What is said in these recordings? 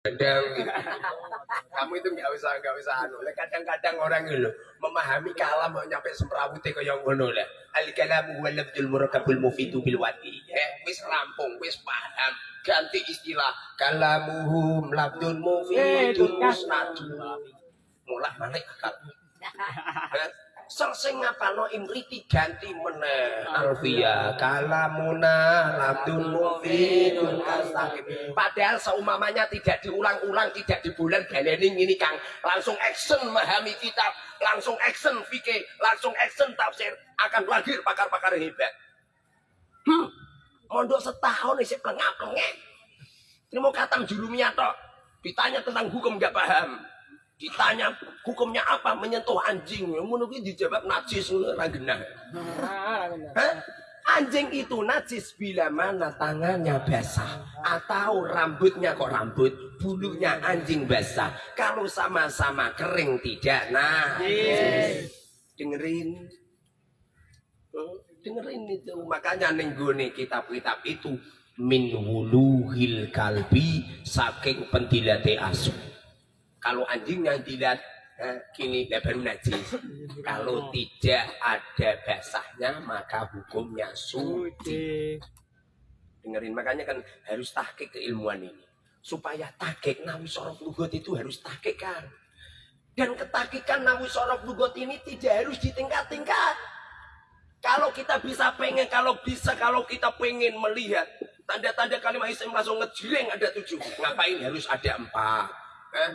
kadang kamu itu nggak usah nggak usah anu. Kadang-kadang orang itu memahami kalam mau nyampe semrawute kaya ngono lah al kalam huwa lafzul murakkabul mufidu bil wati ya wis rampung wis paham. Ganti istilah kalamuhum lafzul mufidun musnadun mulai balik akal Sing ngapalno imriti ganti meneh Alfia kalamuna labdun mufidun astagfir. Padahal seumamanya tidak diulang-ulang, tidak di bulan baleni ini Kang. Langsung action memahami kitab, langsung action fikih, langsung action tafsir akan lahir pakar-pakar hebat. Hmm. Mondok setahun isi pelengap-pelengap. Terima katam jurumnya tok. Ditanya tentang hukum nggak paham ditanya hukumnya apa? Menyentuh anjing. Ngono dijawab najis ora genah. Anjing itu najis bila mana tangannya basah atau rambutnya kok rambut bulunya anjing basah. Kalau sama-sama kering tidak nah. Dengerin. Oh, dengerin itu. Makanya nenggone kitab-kitab itu min wuluhil kalbi saking pentilate asu kalau anjingnya dilihat eh, kini baru najis. Kalau tidak ada basahnya maka hukumnya suci. Dengerin makanya kan harus tahkik keilmuan ini. Supaya tahkik nawi sorok lugot itu harus tahkik kan. Dan ketakikan nawi sorok lugot ini tidak harus ditingkat-tingkat. Kalau kita bisa pengen, kalau bisa, kalau kita pengen melihat tanda-tanda kalimat Islam langsung ngejreng ada tujuh. Ngapain harus ada empat? Eh?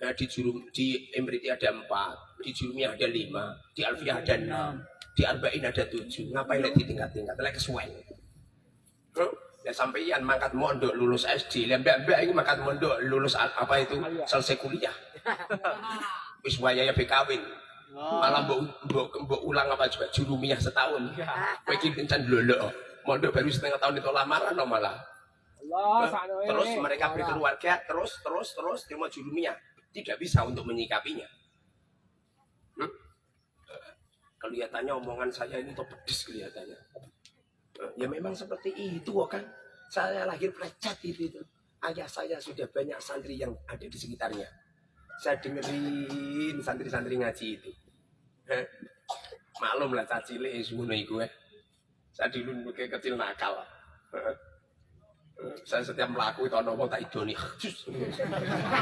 Nah, di jurum di Emriti ada empat, di Jurumiyah ada lima, di Alfiyah ada enam, di Arba'in ada tujuh. Ngapain lagi tingkat-tingkat? Lagi kesuwen. Ya sampai mangkat mondok lulus SD, mbak mbak ini mangkat mondok lulus apa itu selesai kuliah. Wis ya bekawin. Malah mbok mbok mbok ulang apa juga jurumiyah setahun. Kowe iki kencan lolo. Mondok baru setengah tahun itu lamaran no malah. Allah, terus mereka berkeluarga terus terus terus terima jurumiyah tidak bisa untuk menyikapinya. Hmm? kelihatannya omongan saya ini tuh pedes kelihatannya. Ya memang seperti itu kan? Saya lahir plecet itu, itu. Ayah saya sudah banyak santri yang ada di sekitarnya. Saya dengerin santri-santri ngaji itu. Maklum lah cacile semua itu eh saya dulu kecil nakal saya setiap melaku itu ono tak idoni.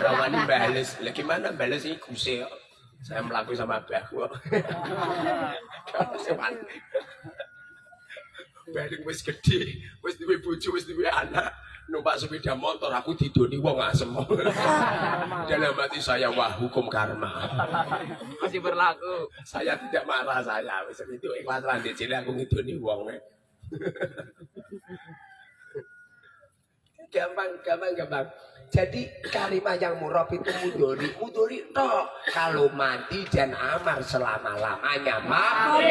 Rawani bales. Lagi mana bales ini kuse saya melaku sama abahku balik wis gede. Wis duwe bojo wis duwe anak. Numpak sepeda motor aku didoni wong asem. Dalam hati saya wah hukum karma. Masih berlaku. Saya tidak marah saya. Wis itu ikhlas jadi aku ngidoni wong gampang gampang gampang. Jadi kalimat yang murab itu mudori mudori toh kalau mati dan amar selama lamanya mati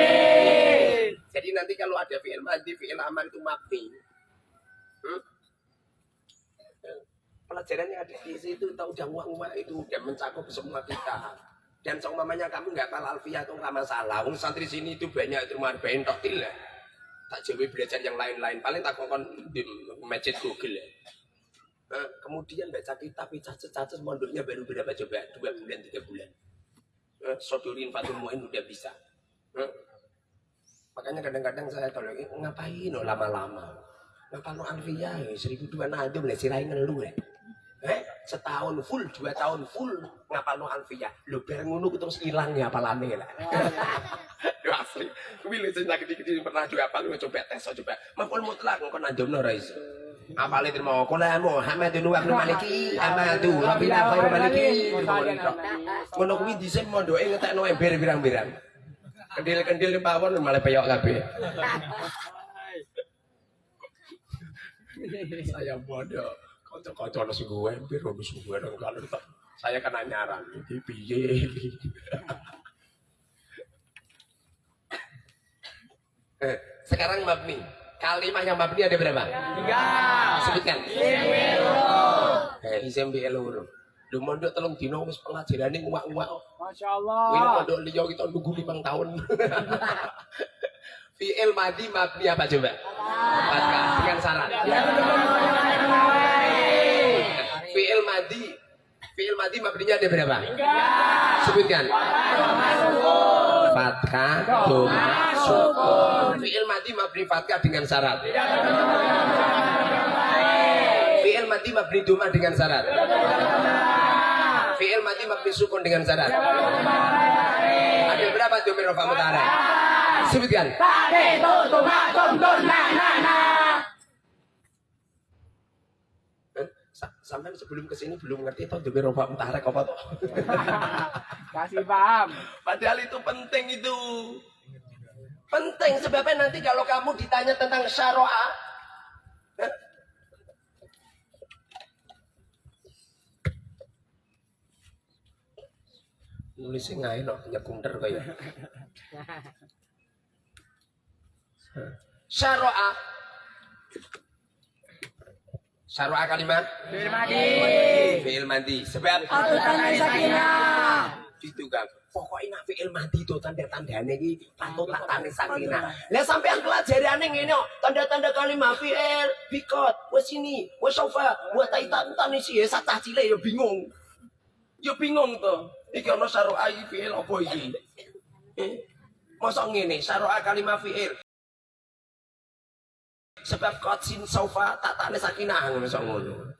jadi nanti kalau ada fi'il mati fi'il amar itu mati hmm? pelajaran yang ada di situ tahu uang itu udah mencakup semua kita. Dan seumpamanya kamu nggak kalah alfiah itu nggak masalah. Wong santri sini itu banyak itu marbain tak jauh belajar yang lain-lain. Paling tak kokon di masjid Google ya. Nah, kemudian baca kitab cacat-cacat mondoknya baru berapa? Coba dua bulan tiga bulan. Nah, sodorin fatul muin udah bisa. Nah, makanya kadang-kadang saya tolong ngapain lo lama-lama? Ngapa lo alfiyah ya seribu dua nado boleh sirai ngeluh ya eh setahun full dua tahun full ngapa lo alfiyah lo bareng ngono terus hilang ya apalane lah Yo asli. Kuwi lho sing gede-gede pernah juga apa lu coba tes coba. Maful mutlak engko nandomno ra iso. Apale terima kula Muhammadun wa maliki amadu rabbina khairu maliki. Ngono kuwi dhisik mondoke ngetekno ember pirang-pirang. Kendil-kendil pawon malah peyok kabeh. Saya bodoh. Kocok-kocok ono sing gue ono sing gue kalau saya kena nyaran iki piye Eh, sekarang mabni. Kalimat yang mabni ada berapa? Tiga. Sebutkan. Eh, isim bi eluru. Lu mondok telung dino wis pengajarane uwak-uwak. Masyaallah. Kuwi mondok liya kita nunggu 5 tahun. Fi'il madi mabni apa coba? Empat dengan syarat. Fi'il madi fi'il madi mabninya ada berapa? Sebutkan. Fathah. Doma sukun fi'il madi mabni fathah dengan syarat. Fi'il madi mabni doma dengan syarat. Fi'il madi mabni sukun dengan syarat. Ada berapa domir rofa mutara sebutkan. Eh, sampai sebelum ke sini belum ngerti toh domir rofa mutara apa toh Kasih paham. Padahal itu penting itu. Penting sebabnya nanti kalau kamu ditanya tentang syara'a. eh, Nulisnya nggak enak, nyekunter kayak. Syara'a. Syara'a kalimat? Fi'il madi. Fi'il madi. Sebab Atutan sakinah. itu kan pokoknya nak fi'il mati itu tanda-tandanya ini tanda sakinah lah sampean pelajariannya ngene kok tanda-tanda kalimat fi'il bikot wes ini wes sofa buat taitan tani sih. Ya sacah cile ya bingung. Ya bingung tuh. Iki ono syara'a iki fi'il apa iki? Eh masa ngene syara'a kalimat fi'il sebab kotsin sofa tak tanda sakinah ngono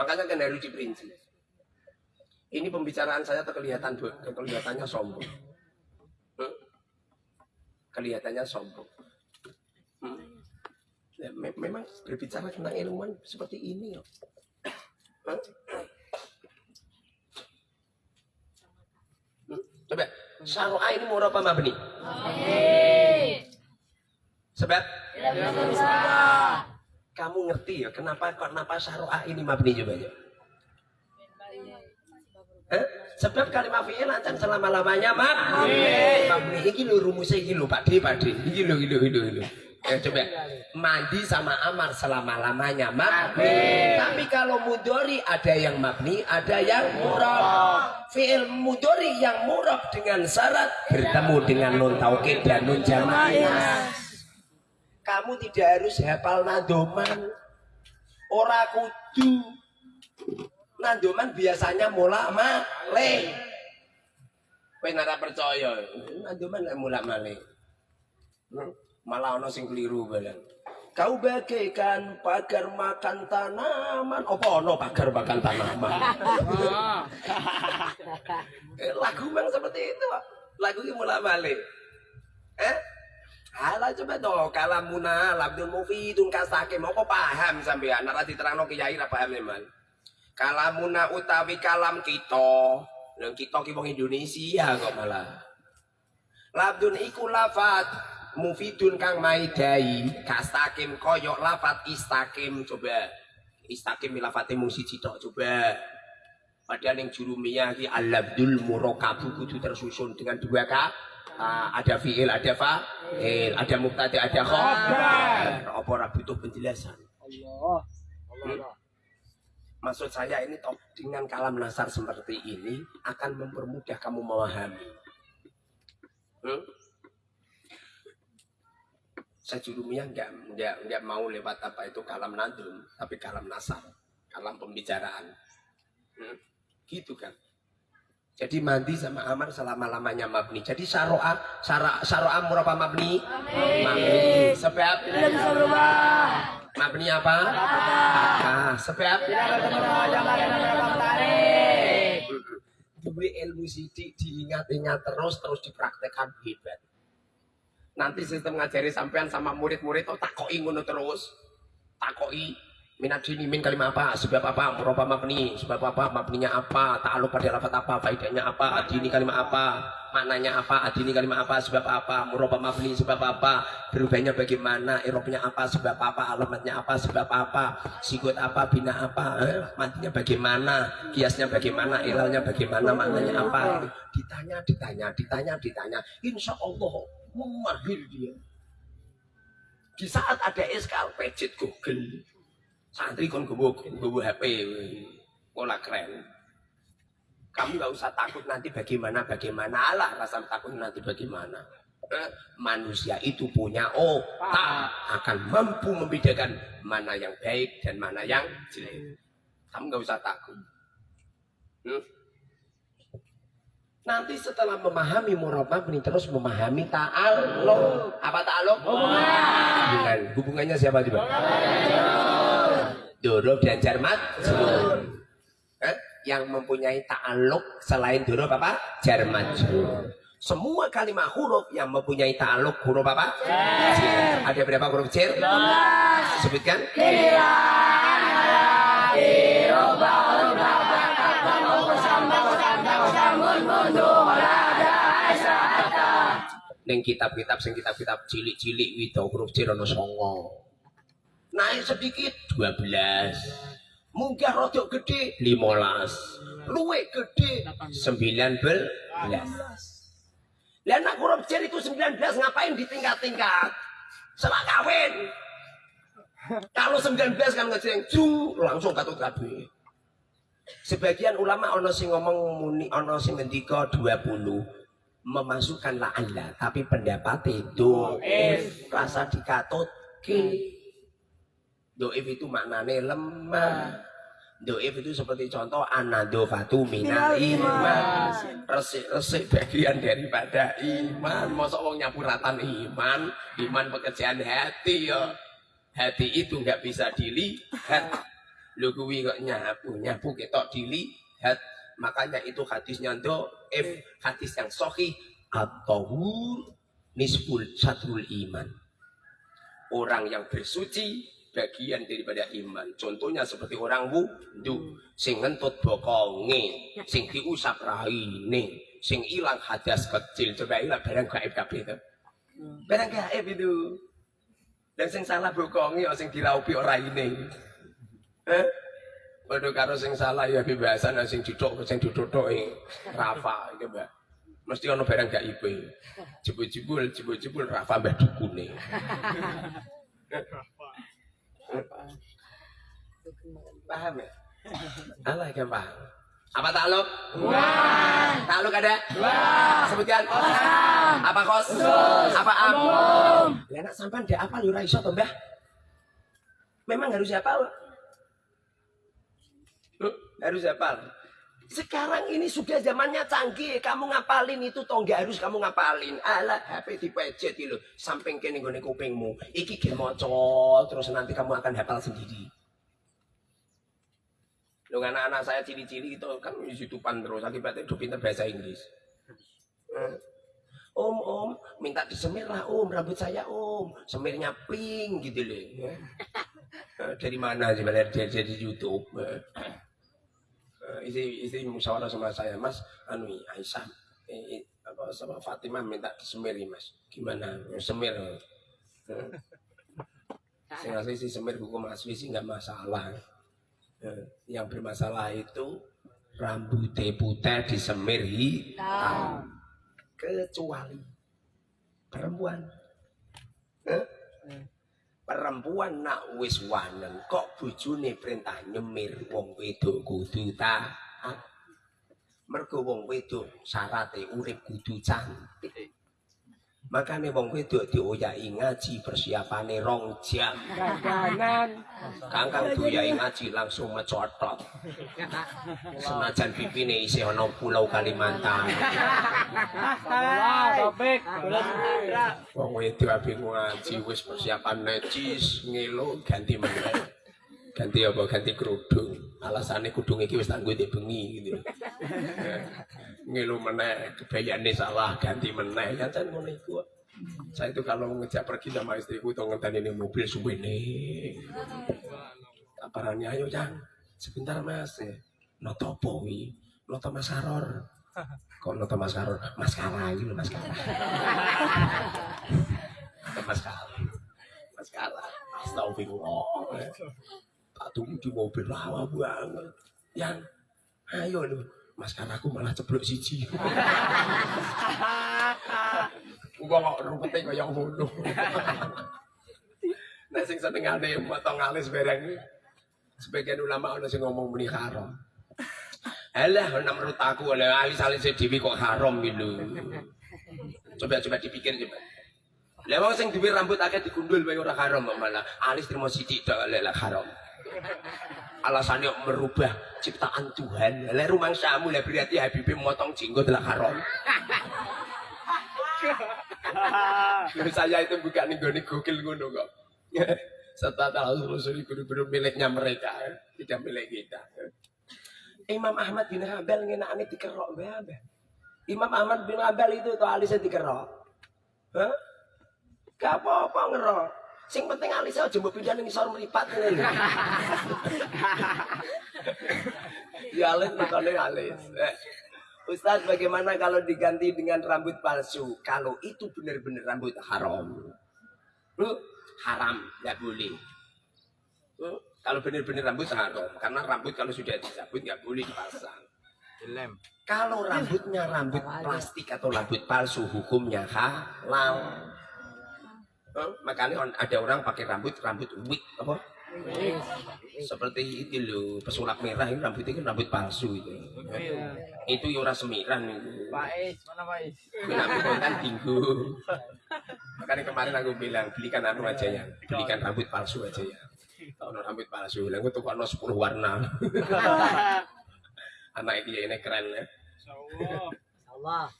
makanya kan harus diperinci ini pembicaraan saya terkelihatan kelihatannya sombong. Hmm? Kelihatannya sombong. Hmm? Ya, me- memang berbicara tentang ilmuwan seperti ini loh. Hmm? Hmm? Coba, syar'a ini murah apa mabni? Sebab kamu ngerti ya kenapa kenapa syar'a ini mabni coba ya? Eh? Sebab kalimat fi'il ancam selama-lamanya mabni. Mabni iki lho rumusnya iki lho Pak D, Pak D. Iki lho, iki lho, iki lho, iki lho. Eh, coba mandi sama amar selama-lamanya mabni. Tapi kalau mudori ada yang mabni, ada yang murab. Fi'il mudori yang murab dengan syarat bertemu dengan nun taukid dan nun jamaah. Kamu tidak harus hafal nadoman. Ora kudu nandoman biasanya mula male. Kowe nara percaya, nandoman lek mula male. Hmm? Malah ono sing keliru balan. Kau bagaikan pagar makan tanaman. Apa ono pagar makan tanaman? Eh, lagu memang seperti itu. Lagu ini mula male. Eh? Alah coba toh kalamuna labdul mufidun kasake mau paham sampean nek diterangno kiai ra paham memang. Kalamuna utawi kalam kita. Yang kita ki wong Indonesia kok malah. Labdun iku lafat mufidun kang maidai kastakim koyok lafat istakim coba. Istakim lafate mung siji tok coba. Padahal yang jurumiyah ki al-labdul murakabu kudu tersusun dengan dua ka. Ah, ada fiil, ada fa'il, ada mubtada, ada khabar. Apa ora butuh penjelasan? Allah. Hmm? Maksud saya ini toh, dengan kalam nasar seperti ini akan mempermudah kamu memahami. Hmm? Saya jurumiyah enggak, enggak, enggak mau lewat apa itu kalam nadum, tapi kalam nasar, kalam pembicaraan. Hmm? Gitu kan. Jadi mandi sama amar selama-lamanya mabni. Jadi syara'a, syara, syara'a murah apa mabni? Mabni. Sebab Tidak bisa berubah. mabni apa? Ah, sebab Duwe ilmu sidik diingat-ingat terus terus dipraktekkan hebat. Nanti sistem ngajari sampean sama murid-murid oh takoki ngono terus. Takoki minat dini min kalimat apa sebab apa? Muraba mabni. Sebab apa? Mabninya apa? Ta'alluq pada lafaz apa? Faedahnya apa? Adini kalimat apa? Maknanya apa? Adini kalimat apa? Sebab apa? Muraba mabni sebab apa? Berubahnya bagaimana? Irobnya apa? Sebab apa? Alamatnya apa? Sebab apa? Sikut apa? Bina apa? Eh, matinya bagaimana? Kiasnya bagaimana? Ilalnya bagaimana? Maknanya apa? Ditanya ditanya ditanya ditanya. Insya Allah memahir dia. Di saat ada eskal pejit google santri kon gowo gowo HP pola keren kamu nggak usah takut nanti bagaimana bagaimana lah rasa takut nanti bagaimana Eh, manusia itu punya otak akan mampu membedakan mana yang baik dan mana yang jelek Kamu nggak usah takut. Hmm? Nanti setelah memahami murabah ini terus memahami ta'alluq. Apa ta'alluq? Hubungan. Hubungannya siapa coba? Dorob dan Jarmat. Eh? Yang mempunyai ta'alluq selain dorob apa? Jarmat. Semua kalimat huruf yang mempunyai ta'alluq huruf apa? Jar. Ada berapa huruf jar? Sebutkan. Neng kitab-kitab sing kitab-kitab cilik-cilik wito huruf jar ana songo. Naik sedikit 12. Munggah rodok gede 15. Luwe gede 19. Lah anak jar itu 19 ngapain ditingkat-tingkat? Selak kawin. Kalau 19 kan ngejeng jung langsung katut kabeh. Sebagian ulama ono sing ngomong muni ono sing ngendika 20 memasukkan la'alla tapi pendapat itu rasa dikatutke doif itu maknanya lemah. Doif itu seperti contoh anadofatu minal iman. resik-resik bagian daripada iman. Masa wong nyapuratan iman? Iman pekerjaan hati ya hati itu nggak bisa dilihat. Lu kuwi kok nyapu? Nyapu ketok dilihat. Makanya itu hadisnya doif. Hadis yang sohi atau nisful satrul iman. Orang yang bersuci bagian daripada iman. Contohnya seperti orang wudhu sing ngentut bokonge sing diusap raine sing ilang hadas kecil. Coba ilang barang gaib kabeh itu barang gaib itu. Dan sing salah bokonge ya sing diraupi ora ini eh Waduh karo sing salah ya bebasan sing duduk sing duduk-duduke Rafa iki Mbak. Mesti ono barang gak ipe. Jebul-jebul jebul-jebul Rafa mbah dukune. Paham ya? Allah yang paham. Apa takluk? Wah. Takluk ada? Wah. Sebutkan. Kosam. Apa kos? Apa am? Lah nek sampean ndak apa ora iso to, Mbah? Memang harus hafal. Loh, harus hafal. Sekarang ini sudah zamannya canggih. Kamu ngapalin itu toh nggak harus kamu ngapalin. Alah, HP dipejet itu samping kene nggone kupingmu. Iki ge terus nanti kamu akan hafal sendiri. Loh anak-anak saya cili-cili itu kan youtuban terus akibatnya udah pinter bahasa Inggris. Eh, Om, om, minta disemir lah om, rambut saya om, semirnya pink gitu loh. ya. Eh, Dari mana sih belajar dia jadi YouTube? Eh, Istri, istri musyawarah sama saya, Mas, anu Aisyah, eh, apa sama Fatimah minta disemir nih, Mas. Gimana? Semir. Eh. Sing asli sih semir hukum asli sih nggak masalah. Eh, yang bermasalah itu rambutnya putih disemir hitam kecuali perempuan Eh? Perempuan nak wis wanen kok bojone perintah nyemir wong wedok kudu taat mergo wong wedok syarate urip kudu cantik makanya wong wedok dioyai ngaji persiapane rong jam Ganganan. Kangkang doyai ngaji langsung mecotot. Senajan pipine isih ana pulau Kalimantan. Topik. Wong wedok ape ngaji wis persiapan necis, ngelo ganti meneh. Ganti apa? Ganti kerudung. Alasane kudung iki wis tak nggo ndek bengi gitu. Ngelo meneh, kebayane salah, ganti meneh. Ya kan ngono iku. Saya itu kalau ngejak pergi sama istriku tuh ngenteni ini mobil suwene. Aparannya ayo Jan, sebentar mas ya. Noto apa wi? Noto mas Karor. Kok noto mas Karor? Mas Kara ini mas. Noto mas Kara. Mas Kara. Astagfirullah. Tak tunggu di mobil lama banget. Yang, ayo lho. Mas Kara aku malah ceblok siji. Gua kok rupete kaya ngono. Nek sing senengane motong alis bareng sebagian ulama ana sing ngomong muni haram. Alah, nek menurut aku oleh alis-alis dhewe kok haram gitu. Coba coba dipikir coba. Wong sing duwe rambut akeh digundul wae ora haram malah alis trimo sithik tok lek haram. Alasannya merubah ciptaan Tuhan. Lah rumah samu lah berarti Habibie motong jenggot lah Lalu saya itu bukan nih gokil ngono kok. Setelah Rasul guru-guru miliknya mereka tidak milik kita. Imam Ahmad bin Hambal ngenakane dikerok bae Imam Ahmad bin Hambal itu tuh alisnya dikerok. Hah? Gak apa-apa ngerok Sing penting alisnya aja mbok pindah ning isor mripat ngene. ya alis makane alis. Eh, Ustaz bagaimana kalau diganti dengan rambut palsu? Kalau itu benar-benar rambut haram. Lu haram, nggak boleh. Lu, kalau benar-benar rambut haram, karena rambut kalau sudah dicabut nggak boleh dipasang. Dilem. Kalau rambutnya rambut plastik atau rambut palsu, hukumnya halal. Oh, makanya ada orang pakai rambut rambut wig apa? Seperti itu loh, pesulap merah itu rambutnya kan rambut palsu itu. Itu ya ora semiran itu. Is, mana Is? Kenapa konten tinggu? Makanya kemarin aku bilang belikan anu aja ya, belikan rambut palsu aja ya. Kalau rambut palsu, lah aku tuh 10 warna. Anak ini ini keren ya. Allah.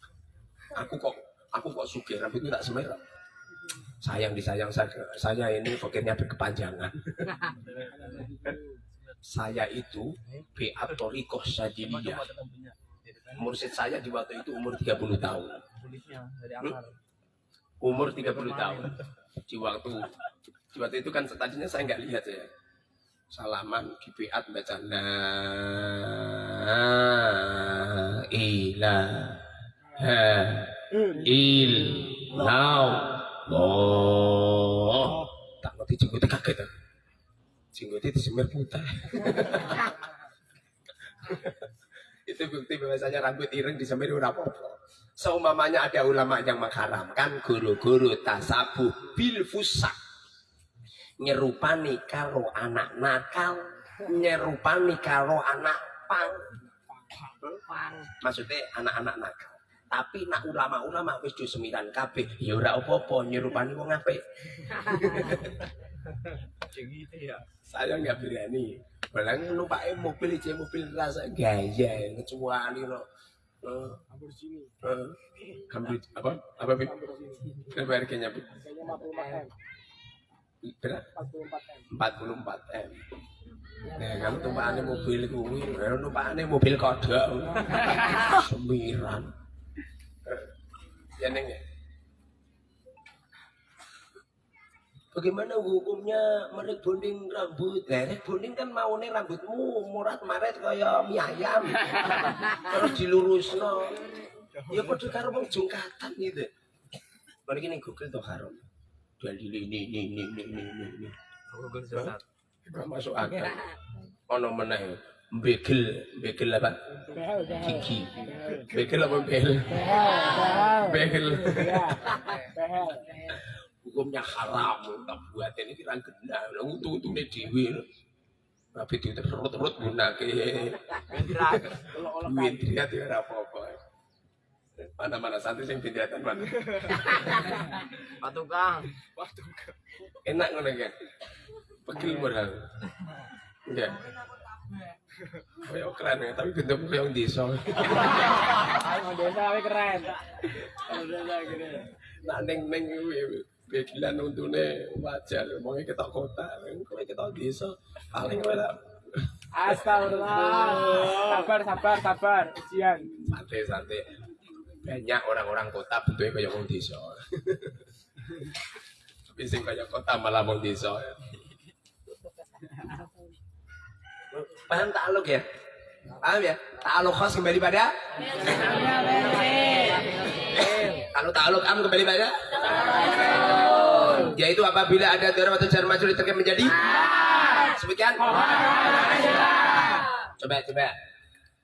Aku kok aku kok sugih rambutnya tak semerah. Sayang disayang saya, saya ini fakirnya berkepanjangan. saya itu Beat Torikoh Sadiliyah. Mursid saya di waktu itu umur 30 tahun. Umur 30 tahun. Di waktu di waktu itu kan tadinya saya nggak lihat ya. Salaman di Beat baca la ilaha illallah. Tak ngerti jenggotnya kaget. ah. Jenggotnya disemir putih. itu bukti bahwasanya rambut ireng disemir ora apa-apa. Seumpamanya ada ulama yang mengharamkan guru-guru tasabuh bil fusak. Nyerupani karo anak nakal, nyerupani karo anak pang. Maksudnya anak-anak nakal. Tapi nak ulama-ulama wis do semiran kabeh, ya ora apa-apa nyerupani wong apik. gitu ya. Saya nggak berani. Balang numpak mobil aja mobil rasa gaya kecuali lo. Eh, Lamborghini. eh, hampir apa? Apa Bib? Berapa harganya Bib? Kayaknya 54 M. Berapa? 44 M. 44 M. Nah, kalau tumpakannya mobil kuwi, kalau tumpakannya mobil kodok. Semiran. Ya neng ya. Bagaimana hukumnya merek bonding rambut? Nah, rek bonding kan maunya rambutmu murat maret kaya mie ayam. Terus dilurusno. Ya padha karo wong jungkatan gitu. Mari ning Google tuh haram. Dalil ini ini ini ini ini ini. Google? Gak masuk akal. Ono meneh begel, begel apa? Gigi. Begel apa behel? Behel. Behel. Hukumnya haram, tak buat ini kira gena. Untung untung ini dewi. Tapi itu terus-terus. Olok-olok Duit dia tidak apa-apa. Mana-mana santri yang pindahan mana? Pak Tukang. Enak ngono kan? Pegel modal. Enggak. Kayak keren ya, tapi bentuk yang desa. Ayo desa we keren. Desa keren. Nah neng neng kuwi begilan untune wajar, wonge ketok kota, kowe ketok desa, paling kowe lah Astagfirullah. Sabar, sabar, sabar. Ujian. santai-santai. Banyak orang-orang kota bentuknya kayak wong desa. Tapi sing kayak kota malah wong desa. Paham takluk ya? Paham ya? Takluk khas kembali pada? Kalau takluk am kembali pada? Yaitu apabila ada dorong atau jar majul diterkait menjadi? Sebutkan. Coba coba.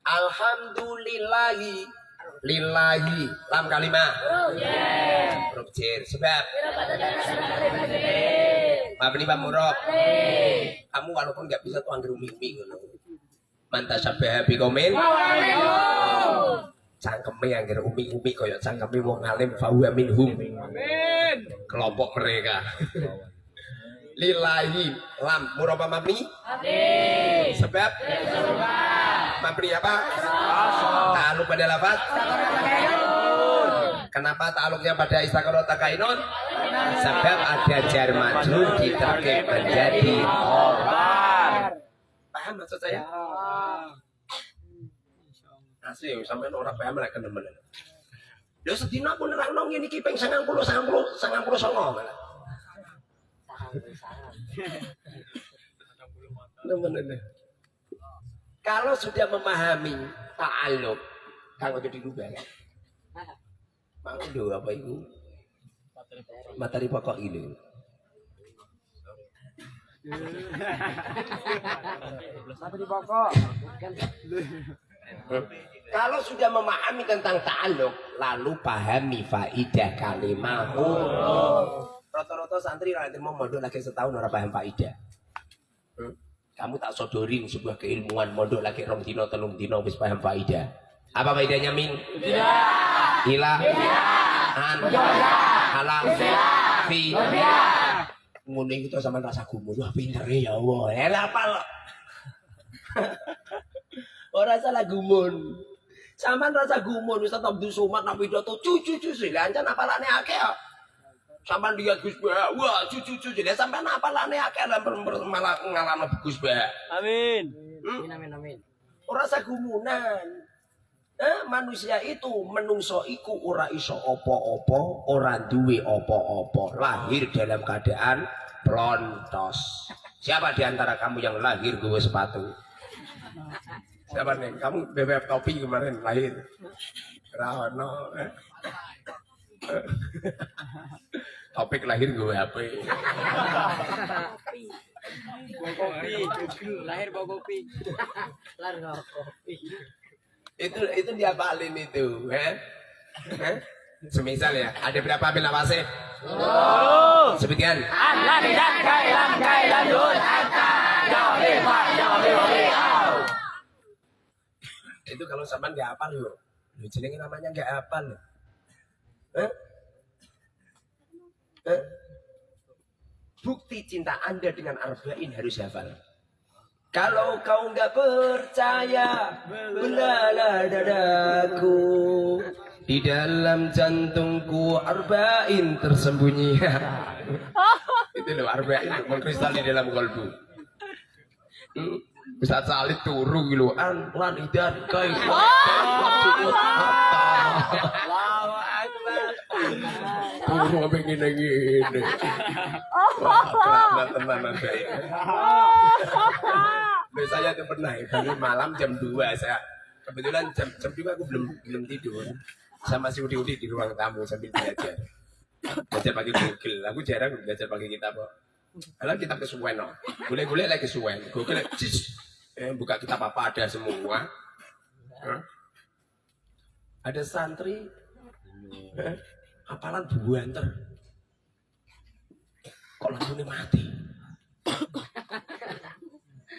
Alhamdulillahi lillahi lam kalimah. Huruf jar. Sebab. Mabni Pak Murab. Kamu walaupun nggak bisa tuh anggar umi-umi ngono. Manta sabah bikomen. Cangkeme anggar umi-umi kaya cangkeme wong alim fahuwa minhum. Amin. Kelompok mereka. lillahi lam muraba mabni sebab mabni apa ta'aluk pada lafaz kenapa ta'aluknya pada istakarot takainun sebab ada jar majrur diterkib menjadi khobar paham maksud saya? Asli sampai orang paham lek temen Lho sedina aku nerangno ngene iki ping 90 90 99 malah. Temen-temen. Kalau sudah memahami ta'aluk, kalau jadi dirubah kan? Mau do apa itu? Materi pokok ini. Materi pokok. Kalau sudah memahami tentang ta'aluk, lalu pahami faidah kalimat. Rata-rata santri nanti mau mondok lagi setahun orang paham faidah. Hmm? Kamu tak sodorin sebuah keilmuan mondok lagi rong dino telung dino wis paham faidah. Apa faedahnya min? Tidak. Ila. An. Ala. Fi. Ngono itu sama rasa gumun. Wah pinter ya Allah. Elah apa lo? Ora salah gumun. Sampean rasa gumun Ustaz Abdul Somad nak pidato cucu-cucu sih lancan apalane akeh kok. Sampean lihat Gus Bah, wah cucu-cucu jadi sampean apalane akeh lah malah ngalami Gus Bah. Amin. Hmm? Amin amin. Ora sagumunan. Eh, manusia itu menungso iku ora iso opo-opo, ora duwe opo-opo, lahir dalam keadaan plontos. Siapa di antara kamu yang lahir gue sepatu? Siapa nih? Kamu bebek topi kemarin lahir. Rahono. Eh? Topik lahir gue apa? Bawa kopi. Lahir bawa kopi. Lahir bawa kopi. Itu itu diapalin itu, eh? Eh? Semisal ya, ada berapa? Oh. Hatta jauhi fa jauhi Itu kalau sampean nggak hafal loh. Lu jenenge namanya nggak hafal. Eh? Eh? Bukti cinta Anda dengan Arba'in harus hafal. Kalau kau nggak percaya, belalah dadaku. Di dalam jantungku Arba'in tersembunyi. Itu loh Arba'in mengkristal di dalam kolbu. Hmm. Bisa salib turu gitu an lan idan kai Allahu Akbar. Turu apa gini gini. Keramat teman ada ya. Biasanya itu pernah dari malam jam 2 saya kebetulan jam jam 2 aku belum belum tidur. Sama si Udi Udi di ruang tamu sambil belajar. Belajar pakai Google. Aku jarang belajar pakai kitab kok. Kalau kitab kesuwen no. Gule-gule lagi kesuwen. Google cis. Eh, buka kitab apa ada semua. Ada santri eh, hafalan buanter. Kok lampunya mati?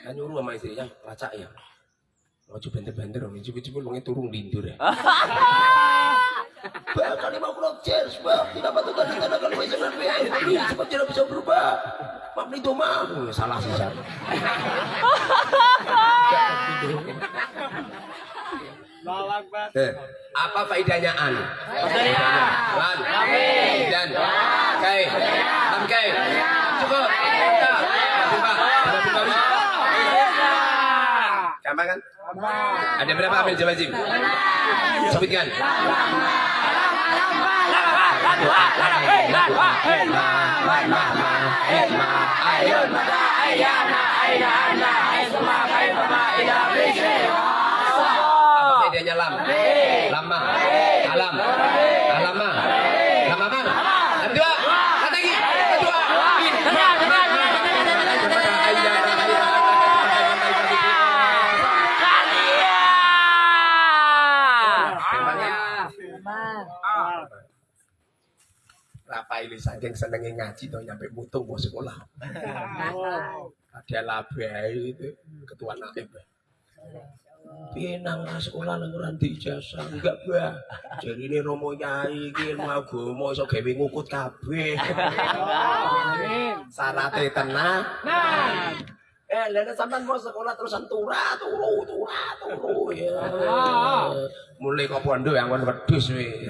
Kan nyuruh sama lacak ya. Mau coba benter-benter dong, coba-coba mau turun lindur ya. Bahkan lima puluh cheers. Tidak patutkan kita akan WC dan Ini cepat tidak bisa berubah. Maaf. Oh, salah sih, Sar. Eh, apa faedahnya an? Lan. Dan. Kai. Lam kai. Cukup. Ya. Kan? Ada berapa ambil jawab Jim? Sebutkan. Apa bedanya lam? Lama. Alam. Alama. Lama apa? Lam dua. Lam lagi. Lam dua. Rapai ini saking senengnya ngaji tuh nyampe mutung mau sekolah. Ada labai itu ketua naib. Piye nang sekolah nang ora ijazah enggak bah. Jarine Romo Nyai iki ilmu agama iso gawe ngukut kabeh. Syaratnya tenang. Nah. Eh, lha sampean mau sekolah terusan tura, turu, tura, turu ya. Mulai kok pondok yang kon wedhus we.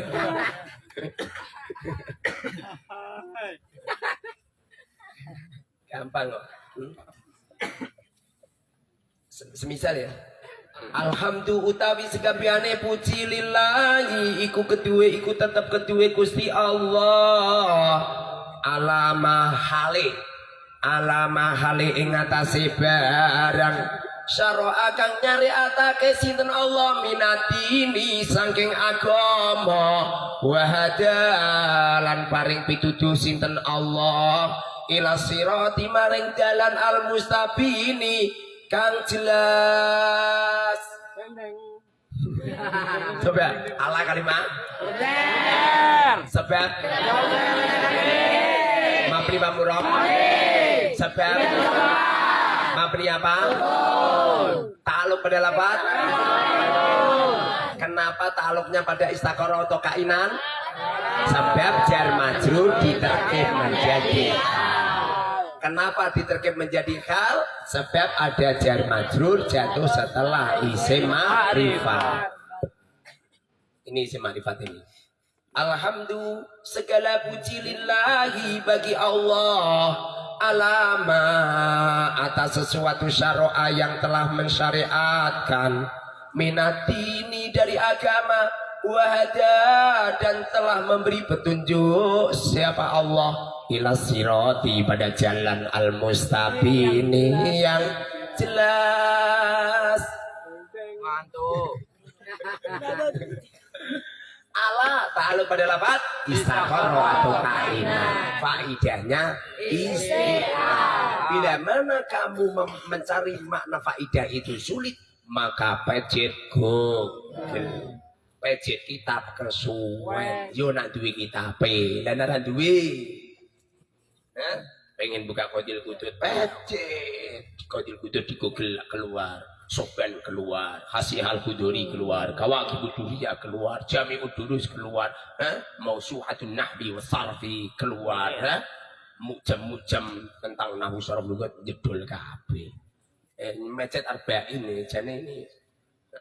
Gampang kok. Hmm? Se- Semisal ya. Alhamdulillah utawi sekabiane puji lillahi iku kedue iku tetep kedue Gusti Allah. Alama hale alama hale ing atase barang. Syara kang nyari atake sinten Allah minatini saking agama. Wahada lan paring pituduh sinten Allah. Ila sirati maring dalan al mustabini kang jelas. Coba ala kalimat sebab mapri pamurok sebab mapri apa? Taluk pada lapat. Kenapa taluknya pada istakoroh atau kainan? Sebab jar majrur diterkib menjadi Kenapa diterkib menjadi hal? Sebab ada jar majrur jatuh setelah isim ma'rifat. Ini isim ma'rifat ini. Alhamdulillah segala puji lillahi bagi Allah alama atas sesuatu syara'a yang telah mensyariatkan minatini dari agama wahada dan telah memberi petunjuk siapa Allah. Ila sirati pada jalan al mustaqini yang jelas. Mantuk. ala ta'aluk pada lafaz. Istiqoroh atau kaina faidahnya istiqah bila mana kamu mencari makna faidah itu sulit maka pecet google pecet kitab kesuwen. Yo nak duwe kitab dan ora duwe. Hah? pengen buka kodil kudut pecet kodil kudut di google keluar. Soben keluar, Hasih al kuduri keluar, Kawaki Kuduriyah keluar, Jami Udurus keluar, eh? Mausuhatun Nahbi wa Sarfi keluar, eh? Mujam-mujam tentang Nahu Saraf Lugat jedul kabeh. Eh, mecet arba ini, jane ini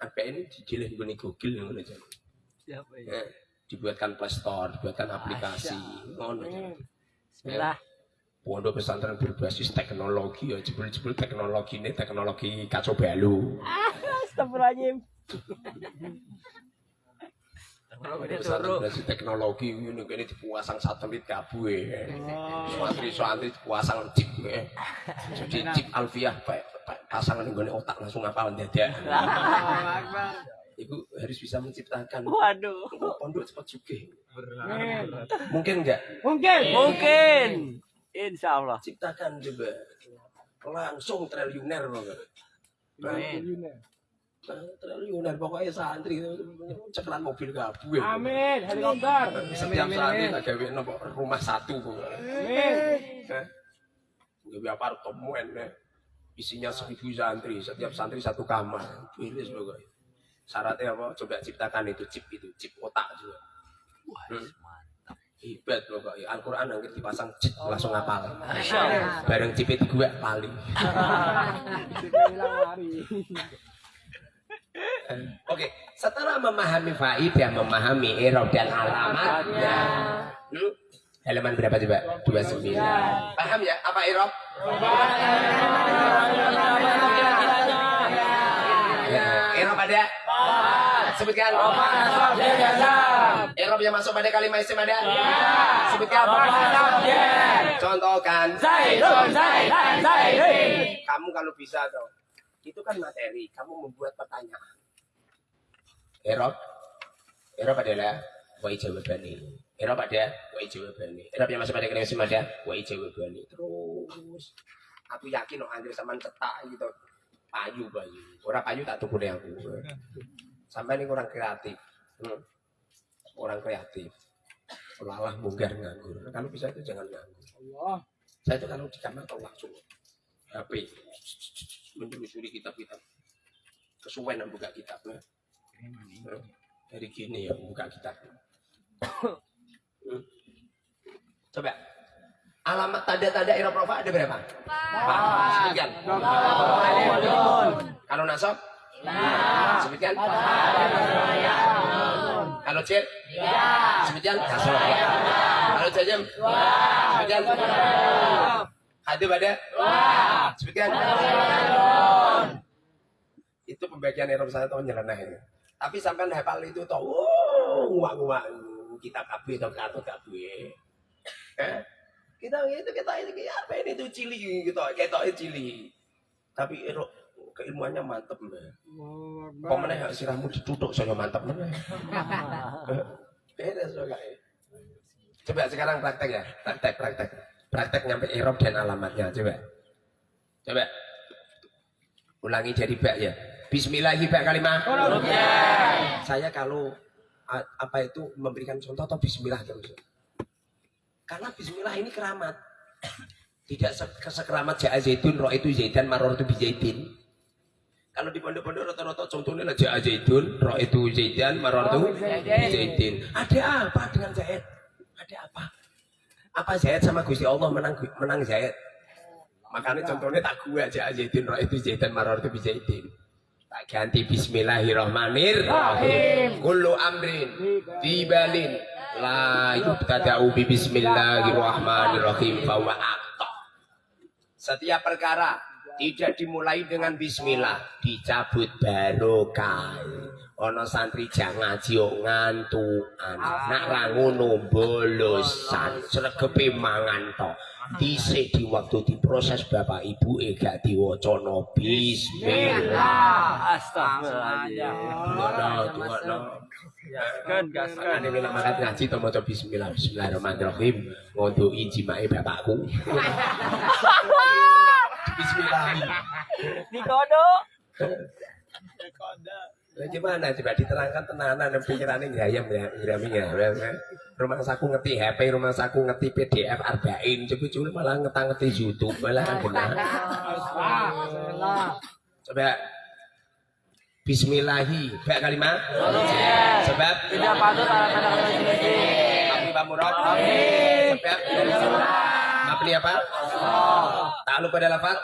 arba ini dijilih di Google ngono jane. Siapa ya? Eh, dibuatkan Play Store, dibuatkan aplikasi, ngono jane. Bismillah. Pondok pesantren berbasis teknologi ya jebul-jebul teknologi ini teknologi kacau balu. Astagfirullahaladzim. Pondok pesantren berbasis teknologi ini ini dipuasang satelit kabue. Santri-santri dipuasang chip ya. Jadi chip alfiah pak pak- pasangan nggone otak langsung ngapal dadak. Ibu harus bisa menciptakan Waduh. pondok cepat juga. Mungkin enggak? Mungkin. Mungkin. Insya Allah. Ciptakan coba. Langsung triliuner pokoknya. Amin. Triliuner pokoknya santri ceklan mobil kabeh. Amin. Helikopter. Setiap santri tak gawe nopo rumah satu pokoknya. Amin. Eh? Gawe apartemen eh. Isinya seribu santri, setiap santri satu kamar. Tulis pokoknya. Syaratnya apa? Coba ciptakan itu chip itu, chip otak juga. Hmm. Hebat pokoknya. Al-Quran yang dipasang chip langsung ngapal. Bareng chip itu gue paling. Oke, setelah memahami faidah, memahami irob dan alamatnya. Hmm? Halaman berapa coba? 29. Paham ya apa irob? Ya, ada? Sebutkan. Irob yang masuk pada kalimat isim ada? Sebutkan. Contohkan. Zaidun, Zaidan, Zaidin. Kamu kalau bisa dong. Itu kan materi. Kamu membuat pertanyaan. Erob. Erob adalah wai jawabani. Erob ada wai jawabani. Erob yang masuk pada isim ada wai jawabani. Terus aku yakin no anjir sama cetak gitu. Payu payu. Orang payu tak tuku deh aku. Sampai ini kurang kreatif. Hmm. Orang kreatif. Lalah munggar nganggur. Kalau bisa itu jangan nganggur. Allah. Saya itu kalau di kamar kalau langsung HP menelusuri kitab-kitab. kesuwen buka kitab. Eh, Dari gini ya buka kitab. Hmm. Coba. Alamat tanda-tanda iroprofa ada berapa? Empat. Sebutkan. Kalau nasab? Sebutkan. Kalau cek? Sebutkan. Kalau jajem? Sebutkan. Hati pada? Sebutkan. Itu pembagian Eropa saya tahun nyeleneh ini. Tapi sampai hafal itu tahu, nguak-nguak kita kabeh atau kartu kabeh. Eh? Kita itu kita ini apa ini tuh cili gitu, kita itu cili. Tapi ero keilmuannya mantep mbak. Kok mana sirahmu ditutup saya mantep mana? Beda soalnya. Coba sekarang praktek ya, praktek praktek, praktek nyampe Eropa dan alamatnya coba. Coba. Ulangi jadi bak ya. Bismillahirrahmanirrahim kalimat. Saya kalau apa itu memberikan contoh atau bismillah terus. Karena bismillah ini keramat. Tidak se- sekeramat ja'a zaitun, roh itu zaitan, maror itu bijaitin. Kalau di pondok-pondok rata-rata contohnya lah ja'a zaitun, roh itu zaitan, maror itu bijaitin. Ada apa dengan Zaid? Ada apa? Apa Zaid sama Gusti Allah menang menang Zaid? Makanya contohnya tak gua aja zaitun itu zaitan maror itu bijaitin. Tak ganti bismillahirrahmanirrahim. Kullu amrin dibalin la yubtada'u bi bismillahirrahmanirrahim fawa aqta. Setiap perkara tidak dimulai dengan bismillah, dicabut barokah. Ana santri jangan ngaji kok ngantukan. Nak ra ngono bolosan, sregepe mangan tok. Dhisik di waktu diproses bapak ibu e gak diwacana bismillah. Tuwono. Gaskan, gaskan. Ane nek makan ngaji to maca bismillah. Bismillahirrahmanirrahim. Ngondoki jimake bapakku. Bismillah. Di kodok. Lah gimana coba diterangkan tenanan dan pikirannya gayam ya, Irami ya. Rumah saku ngerti HP, rumah saku ngerti PDF arba'in, coba coba malah ngetang ngerti YouTube, malah kan benar. Coba Bismillahi, baik kalimat. Sebab Tidak patut tanda-tanda kebencian. Amin. Sebab Mabni apa? Takluk pada lafaz?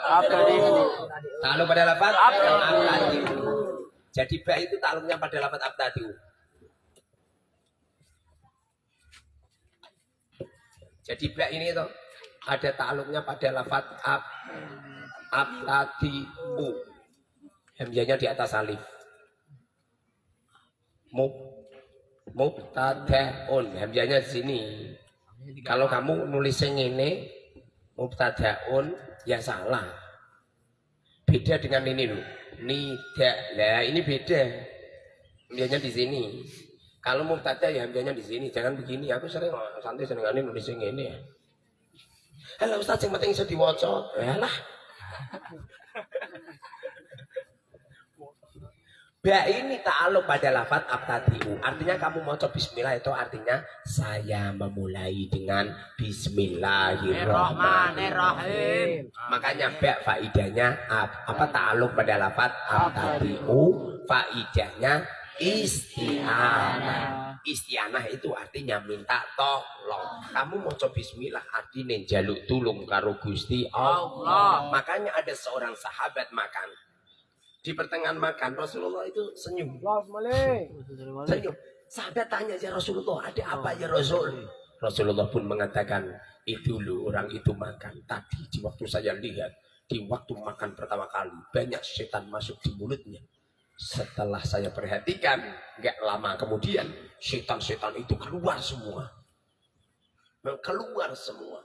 Takluk pada lafaz? Abtadi'u. Jadi ba itu takluknya pada lafaz abtadi'u. Jadi ba ini itu ada takluknya pada lafaz ab abtadi'u. Hamzahnya di atas alif. Mub mubtadaun hamzahnya di sini. Kalau kamu nulisnya ini mubtadaun ya salah. Beda dengan ini loh. Nida. Lah ini beda. Hamzahnya di sini. Kalau mubtada ya hamzahnya di sini. Jangan begini. Aku sering oh, santai sering ini nulisnya ini ya. Halo Ustaz yang penting iso diwaca. Yalah. Ba ini ta'aluk pada lafat abtadi'u. Artinya kamu mau coba bismillah itu artinya saya memulai dengan bismillahirrahmanirrahim. Makanya ba faidahnya apa ta'aluk pada lafat abtadi'u. Faidahnya isti'anah. Isti'anah itu artinya minta tolong. Kamu mau coba bismillah artinya jaluk tulung karo Gusti Allah. Makanya ada seorang sahabat makan di pertengahan makan Rasulullah itu senyum. Senyum. Sahabat tanya ya Rasulullah, ada apa ya Rasul? Rasulullah pun mengatakan, itu loh orang itu makan. Tadi di waktu saya lihat, di waktu makan pertama kali, banyak setan masuk di mulutnya. Setelah saya perhatikan, nggak lama kemudian, setan-setan itu keluar semua. Keluar semua.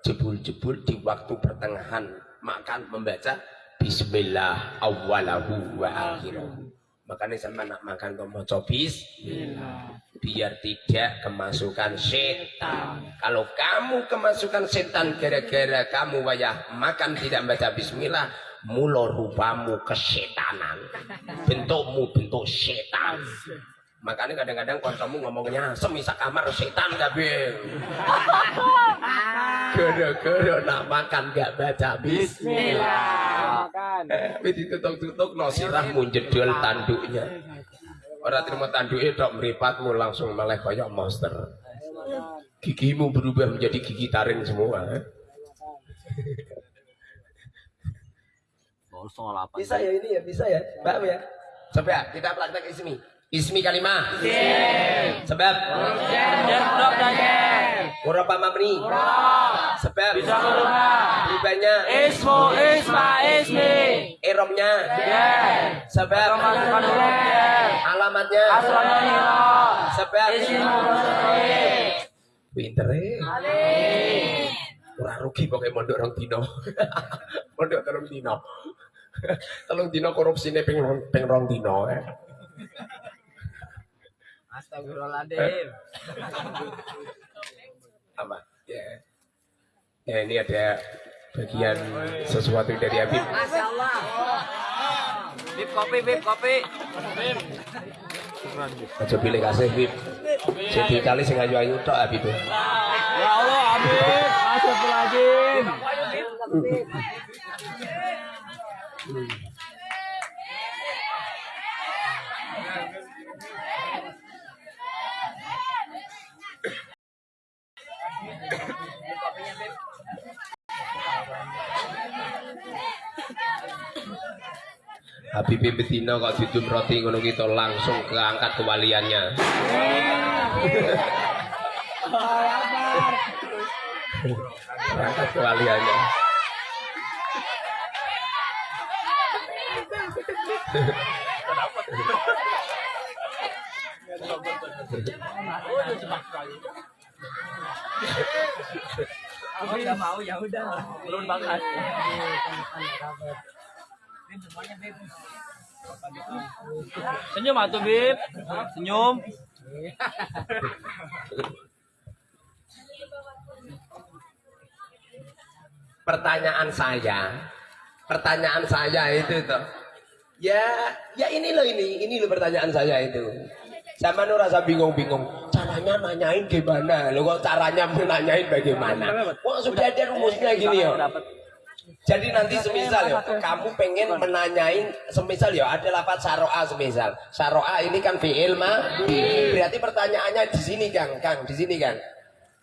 Jebul-jebul di waktu pertengahan makan membaca Bismillah awalahu wa akhirahu. Makanya sama nak makan kau mau. Biar tidak kemasukan setan. Kalau kamu kemasukan setan gara-gara kamu wayah makan tidak baca bismillah, mulo rupamu kesetanan. Bentukmu bentuk setan. Makanya kadang-kadang kalau kamu ngomongnya semisa kamar setan kabeh. Gara-gara nak makan gak baca bismillah. makan. Tapi ditutuk-tutuk no sirahmu jedol tanduknya. Orang terima tanduknya dok meripatmu langsung meleh kayak monster. Gigimu berubah menjadi gigi taring semua. eh. Bisa ya ini ya, bisa ya. Mbak ya. Coba ya, kita praktek ismi. Ismi kalimah. Sebab. Urapa mamni. Sebab. Berubahnya. Ismu isma ismi. Eromnya. Sebab. Alamatnya. Sebab. Pinter eh. Ora rugi pokoknya mondok rong dino. mondok telung dino. telung dino korupsine ping ping rong dino eh. Astagfirullahaladzim. Apa? Ya. Ya ini ada bagian sesuatu dari Habib. Masya Allah. Bib kopi, bib kopi. Aja pilih kasih Habib. Jadi kali sing ayu-ayu tok Habib. Ya Allah, amin. Astagfirullahaladzim. Habib betina kok didum roti ngono kita langsung keangkat kewaliannya. Keangkat kewaliannya. Aku nggak mau ya udah. Belum banget. Senyum atuh, Bib. Senyum. Pertanyaan saya, pertanyaan saya itu tuh. Ya, ya ini loh ini, ini loh pertanyaan saya itu. Sama nu rasa bingung-bingung, caranya nanyain gimana? Lo kok caranya menanyain bagaimana? Wah sudah ada rumusnya gini ya. Jadi nanti semisal ya, kamu pengen menanyain, semisal ya ada lafaz saroa semisal. Saroa ini kan fi'il ma, berarti pertanyaannya di sini Kang, Kang, di sini kan.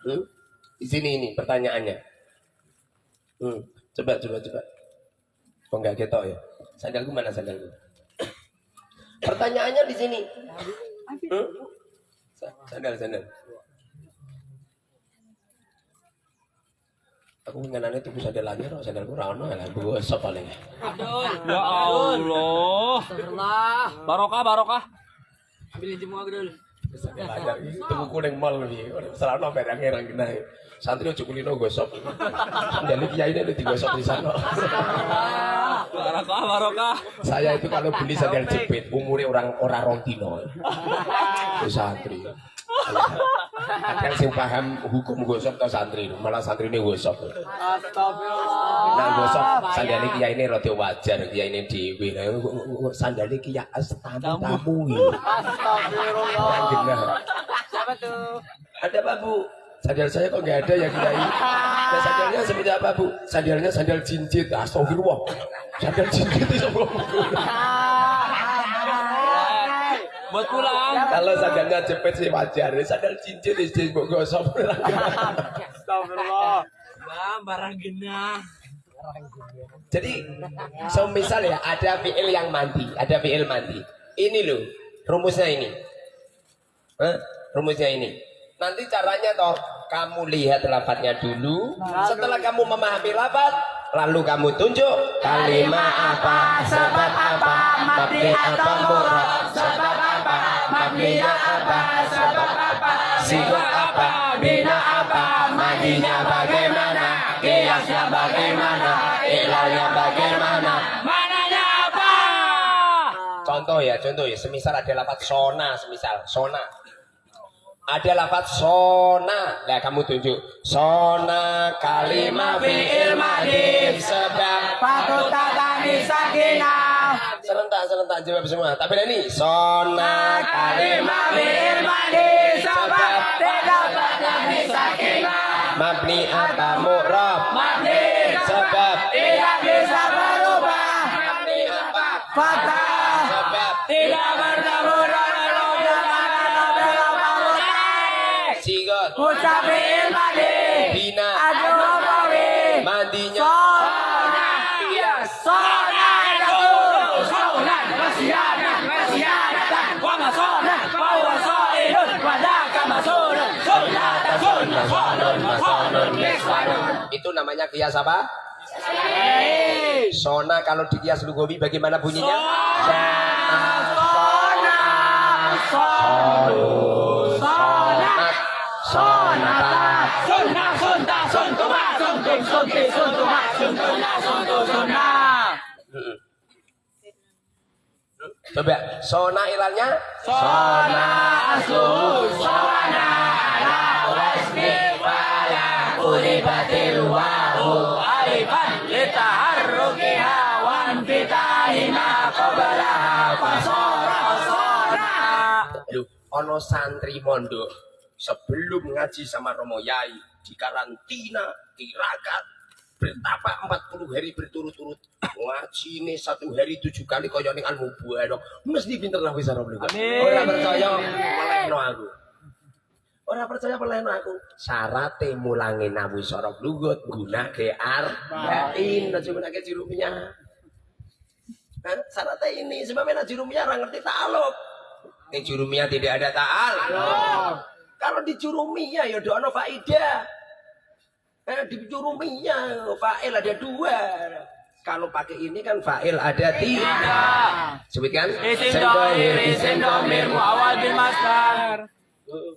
Hmm? Di sini ini pertanyaannya. Hmm. Coba, coba, coba. Kok nggak ketok ya? Sandalku mana sandalku? Pertanyaannya di sini. Hmm? Sa- Sandal, sandal. Aku ngenane tuku sandal lagi, kok sandalku rano ya, gue sop paling. Ya Allah. Astagfirullah. Barokah, barokah. Ambilin semua dulu. Sandal aja, tuku kuning mal nih, selama barangnya orang kena. Santri ojo kulino gosok. Sandal kiai ini digosok di sana. Barokah, barokah. Saya itu kalau beli sandal jepit, umurnya orang orang rong dino. Santri. Ada yang paham hukum gosok atau santri, malah santri ini gosok. Astagfirullah. Nah gosok sandal kiai ini rada wajar, kiai ini dewi. Sandal kiai tamu tamu. Astagfirullah. Siapa tuh? Ada apa bu? Sandal saya kok nggak ada ya kiai? Nah, sandalnya seperti apa bu? Sandalnya sandal cincit. Astagfirullah. Sandal cincit itu bu. Buat pulang. Kalau sandalnya jepit sih wajar. Sandal cincin istri kok gosok. Astagfirullah. Bang, barang genah. Jadi, semisal ya ada fiil yang mandi, ada fiil mandi. Ini loh, rumusnya ini. Hah? Rumusnya ini. Nanti caranya toh kamu lihat lafadznya dulu. Setelah kamu memahami lafadz, lalu kamu tunjuk kalimat apa, sebab apa, mabni apa, murad, sebab apa, mabni apa, sebab apa, sifat apa, bina apa, mandinya bagaimana, kiasnya bagaimana, ilalnya bagaimana. Mananya apa? Contoh ya, contoh ya, semisal ada lafadz sona, semisal. Sona. Ada lafadz sona, nah kamu tunjuk. Sona kalimat fi'il madif sebab Patut tatani sakinah. Serentak serentak jawab semua. Tapi ini sona kalimat fi'il madif sebab tidak tatani sakinah. mabni apa mu'rab namanya kias apa? Sona kalau di kias lugawi bagaimana bunyinya? Sona Sona Sona Sona Sona Sona Sona Suntuma Suntuna Suntuk Sona Mm-mm. Coba Sona ilalnya Sona Aslu Sona Ala Wasmi Wahu Alifan Litaharrukiha Wan Fitahima Qabalaha Fasora Sona Loh, ono santri mondok sebelum ngaji sama Romo Yai di karantina, tirakat, bertapa 40 hari berturut-turut. Ngaji ini satu hari tujuh kali kaya ning al mubarok mesti pinter lah wis Romo Amin. Ora percaya melehno aku. Ora percaya melehno aku. Syarate mulangi nawi sorok lugut gunake arba'in aja gunake jirumiyah. Kan syaratnya ini sebabnya jurumiyah orang ngerti ta'aluk. Di jurumiyah tidak ada ta'al. Kalau di jurumiyah ya ada faidah. Eh, di jurumiyah fa'il ada dua. Kalau pakai ini kan fa'il ada tiga. Sebutkan. Isim dohir, isim domir, muawal bin masdar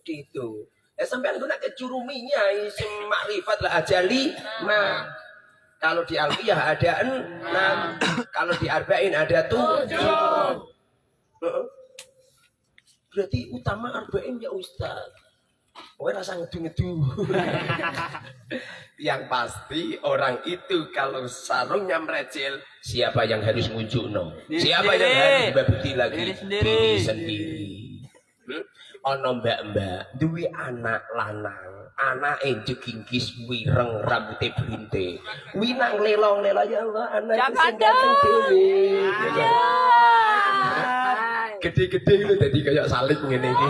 gitu. Ya sampai guna ke jurumiyah isim makrifat lah aja lima. Kalau di alfiyah ada enam. Kalau di arba'in ada tujuh. Berarti utama arba'in ya Ustaz. Oh, rasa ngedu-ngedu. yang pasti orang itu kalau sarungnya merecil, siapa yang harus ngunjuk no? Siapa yang harus babuti lagi? Diri sendiri. Diri sendiri. Hmm? Ono mbak-mbak duwe anak lanang, anak jegingkis wireng rambutnya berinte. Winang lelong-lelong ya Allah, anak Jangan sing ganteng dhewe. Gede-gede lu tadi kayak salib ngene iki.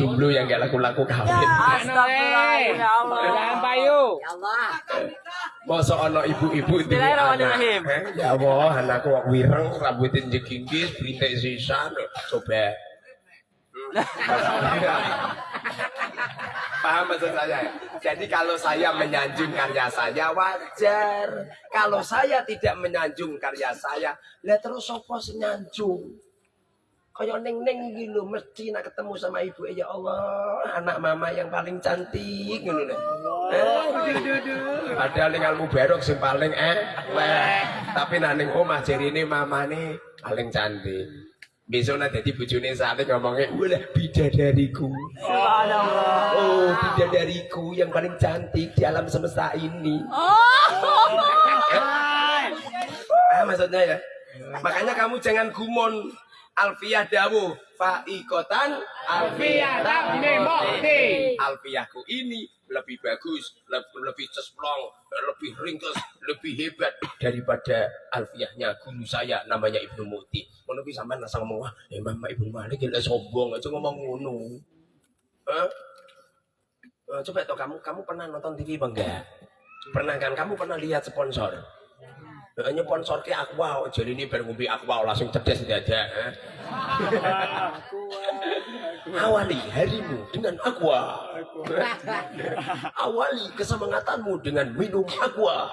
Jomblo yang gak laku-laku kawin. Astagfirullahaladzim ya Allah payu. Masa ana ibu-ibu duwe Bismillahirrahmanirrahim. anak, eh? Ya Allah, anakku kok wireng, rambutnya jegingkis, brintik sisan. Coba. Paham maksud saya? Jadi kalau saya menyanjung karya saya wajar. Kalau saya tidak menyanjung karya saya, lah terus sopo senyanjung. Kayak neng-neng gitu, mesti nak ketemu sama ibu ya Allah, anak mama yang paling cantik gitu loh. Eh, Padahal ning almu berok sing paling eh. Tapi nak ning omah jarine mamane paling cantik. Besok nak jadi bojone sate ngomongnya, "Wah, bidadariku." Subhanallah Oh, bidadariku yang paling cantik di alam semesta ini. Ah, maksudnya ya. Makanya kamu jangan gumon. Alfiah dawu faikotan alfiah Mimoti. Alfiahku ini lebih bagus, lebih, lebih cesplong, lebih ringkes, lebih hebat daripada alfiahnya guru saya namanya Ibnu Muti. Ngono ki sampean asal ngomong, "Wah, eh Mama Ibnu Malik gila sombong aja ngomong ngono." Hah? Eh, coba toh kamu kamu pernah nonton TV apa enggak? Pernah kan kamu pernah lihat sponsor? Hanya sponsor ke Aqua, jadi ini baru ngombe Aqua langsung cerdas tidak ada. eh? Awali harimu dengan Aqua. Awali kesemangatanmu dengan minum Aqua.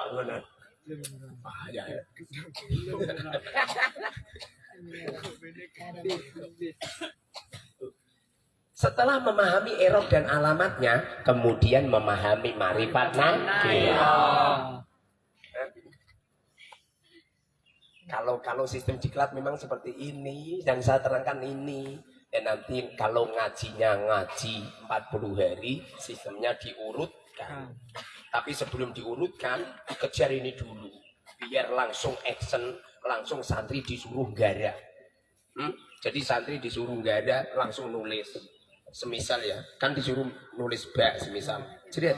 Bahaya ya. Setelah memahami erok dan alamatnya, kemudian memahami marifat nakirah. Kalau kalau sistem diklat memang seperti ini yang saya terangkan ini. Dan nanti kalau ngajinya ngaji 40 hari, sistemnya diurutkan. Tapi sebelum diurutkan, dikejar ini dulu. Biar langsung action, langsung santri disuruh gara. Hmm? Jadi santri disuruh gara, langsung nulis. semisal ya kan disuruh nulis ba semisal jadi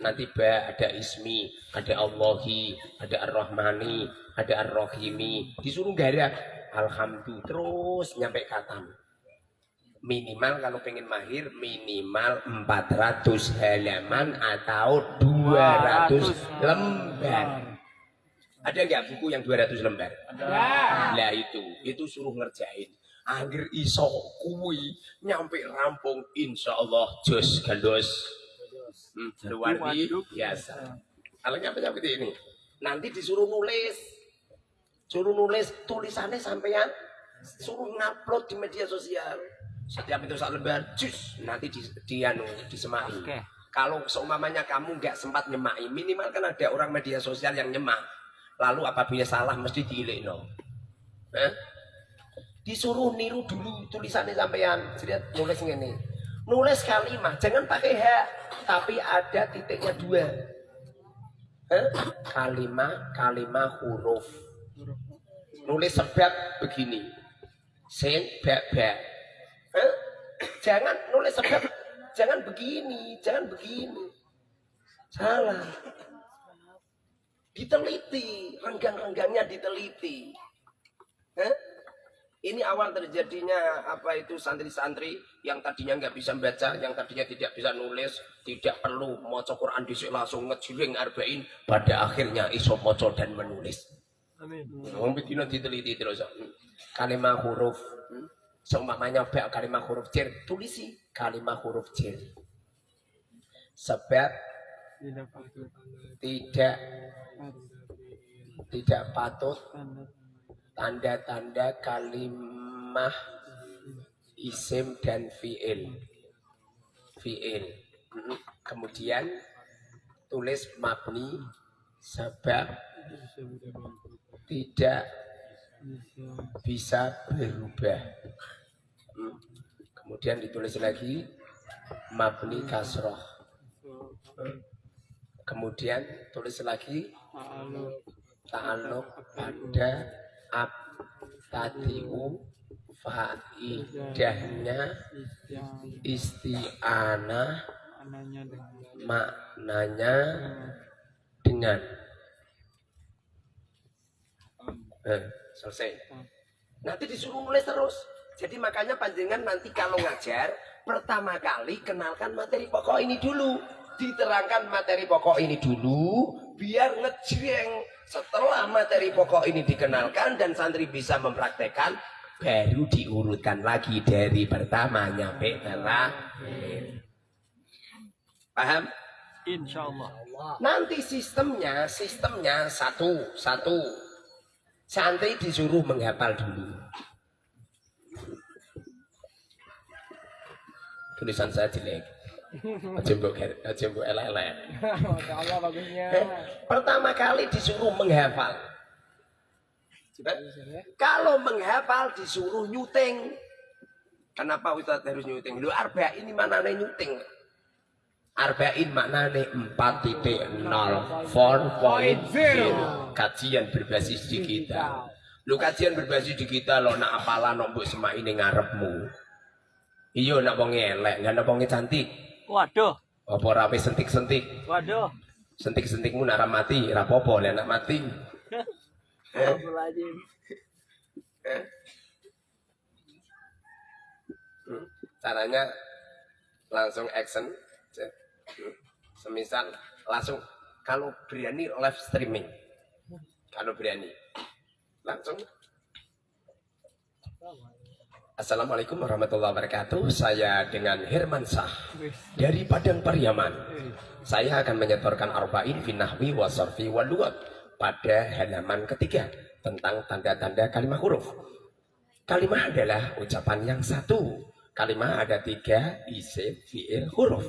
nanti ba ada ismi ada Allahi ada ar-Rahmani ada ar-Rahimi. Disuruh garak alhamdulillah terus nyampe katam. Minimal kalau pengen mahir minimal 400 halaman atau 200 lembar. Ada nggak buku yang 200 lembar? Lah itu itu suruh ngerjain. Angger iso kuwi nyampe rampung insya Allah jos gandos hmm, luar biasa. kalau nyampe nyampe ini. Nanti disuruh nulis. Suruh nulis tulisannya sampean suruh ngupload di media sosial. Setiap itu satu lembar jus nanti di, di anu disemai Oke. kalau seumpamanya kamu nggak sempat nyemai minimal kan ada orang media sosial yang nyemak lalu apabila salah mesti diilik no. Eh? disuruh niru dulu tulisannya sampean. Jadi nulis ini nulis kalimat jangan pakai h tapi ada titiknya dua. Eh? kalimat kalimat huruf. Nulis sebab begini. Sen bak bak eh? jangan nulis sebab jangan begini jangan begini. Salah. Diteliti renggang-renggangnya diteliti. Eh? Ini awal terjadinya apa itu santri-santri yang tadinya nggak bisa baca, yang tadinya tidak bisa nulis, tidak perlu mau Quran disik langsung ngejiring arba'in, pada akhirnya iso moco dan menulis. Amin. Wong bedino diteliti terus. Kalimat huruf seumpamanya bak kalimat huruf cer, tulisi kalimat huruf cer. Sebab tidak tidak patut tanda-tanda kalimah isim dan fiil. Fiil. Mm, kemudian tulis mabni sebab tidak bisa berubah. Mm, kemudian ditulis lagi mabni kasroh. Kemudian tulis lagi ta'aluk pada ab tadiu faidahnya isti'anah maknanya dengan. Eh, selesai. Nanti disuruh nulis terus. Jadi makanya panjenengan nanti kalau ngajar pertama kali kenalkan materi pokok ini dulu. Diterangkan materi pokok ini dulu biar ngejreng setelah materi pokok ini dikenalkan dan santri bisa mempraktekkan baru diurutkan lagi dari pertama nyampe terakhir. Paham? Insya Allah. nanti sistemnya sistemnya satu satu. Santri disuruh menghafal dulu. Tulisan saya jelek aja mbok aja mbok elek-elek. Allah bagusnya. Eh, pertama kali disuruh menghafal. Kalau menghafal disuruh nyuting. Kenapa Ustaz harus nyuting? Lu arba ini mana nih nyuting Arba'in maknanya 4.0 4.0 kajian berbasis digital. Lu kajian berbasis digital lo nak apalah nombok semak ini ngarepmu. Iya nak wong elek nggak nak wong cantik Waduh. apa rapi sentik-sentik? Waduh. sentik-sentikmu nak mati rapopo lah nak mati. Astagfirullahaladzim. Hmm, caranya langsung action semisal langsung kalau berani live streaming. Kalau berani langsung Assalamualaikum warahmatullahi wabarakatuh saya dengan Herman Sah dari Padang Pariaman saya akan menyetorkan arba'in finahwi wasarfi walugat pada halaman ketiga tentang tanda-tanda kalimat huruf Kalimah adalah ucapan yang satu. Kalimah ada tiga, isim, fiil, huruf.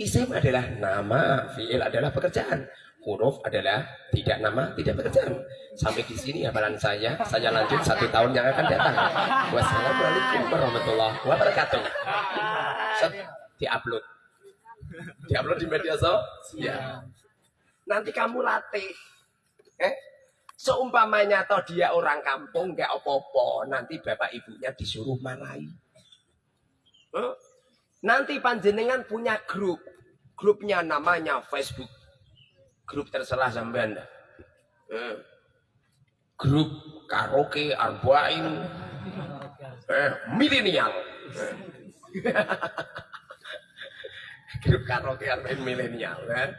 Isim adalah nama, fiil adalah pekerjaan. Huruf adalah tidak nama, tidak pekerjaan. Sampai di sini hafalan saya. Saya lanjut satu tahun yang akan datang. Wassalamualaikum warahmatullahi wabarakatuh. Set, diupload. Di media sosial. Nanti kamu latih. Eh? Seumpamanya toh dia orang kampung nggak apa-apa, nanti bapak ibunya disuruh marahi. Eh? Nanti panjenengan punya grup. Grupnya namanya Facebook. Grup terserah sampean. dah. Eh. Grup karaoke arba'in eh, milenial. Eh. grup karaoke arba'in milenial. Eh.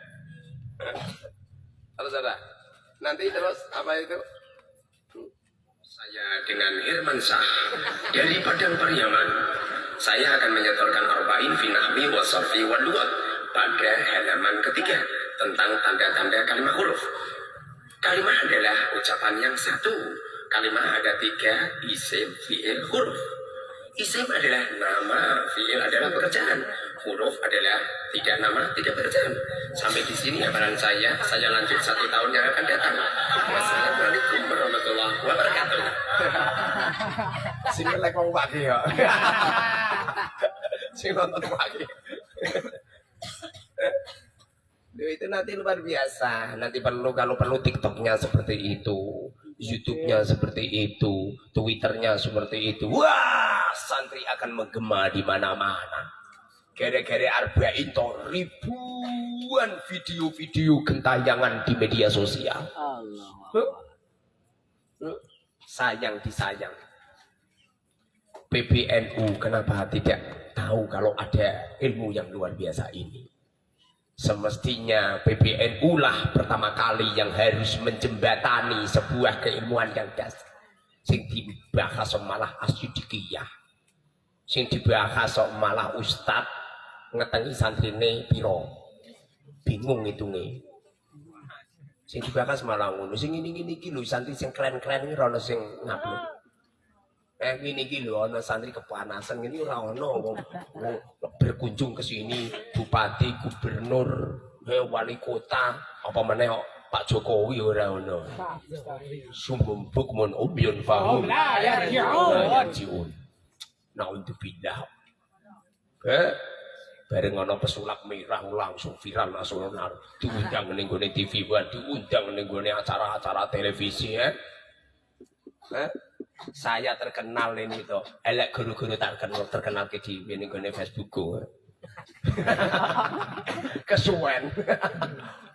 Terus ada. Nanti terus apa itu? Saya dengan Herman Shah dari Padang Pariaman. Saya akan menyetorkan arba'in fi nahwi wa sarfi wal lughat pada halaman ketiga tentang tanda-tanda kalimat huruf. Kalimat adalah ucapan yang satu. Kalimat ada tiga, isim, fi'il, huruf. Isim adalah nama, fi'il adalah pekerjaan. Huruf adalah tidak nama, tidak pekerjaan. Sampai di sini hafalan saya, saya lanjut satu tahun yang akan datang. Wassalamualaikum warahmatullahi wabarakatuh. Sini lek wong pagi ya. Sing nonton pagi. Itu nanti luar biasa. Nanti perlu kalau perlu TikToknya seperti itu, YouTube-nya seperti itu, Twitternya seperti itu. Wah, santri akan menggema di mana-mana. Gara-gara arba'in toh ribuan video-video gentayangan di media sosial. Allah. Huh? Huh? Sayang disayang. PBNU kenapa tidak tahu kalau ada ilmu yang luar biasa ini? Semestinya PBNU lah pertama kali yang harus menjembatani sebuah keilmuan yang dasar. Sing dibahas malah asyidikiyah. Sing dibahas malah ustad ngetengi santrine piro. Bingung itu nih. Sing dibahas malah ngono. Sing ini-ini iki lho santri sing keren-keren iki ora ono sing ngupload. Eh ini iki lho ana santri kepanasan ini ora ono wong berkunjung ke sini bupati, gubernur, eh, wali kota, apa meneh kok Pak Jokowi ora ono. Sumbum bukmun umyun fahum. La yarji'un. La yarji'un. Naudzubillah. Eh bareng ana pesulap merah langsung viral nasional diundang ning gone TV buat diundang ning gone acara-acara televisi ya. Eh? Saya terkenal ini tuh elek guru-guru terkenal terkenal ke di ini gue Facebook gue kesuwen.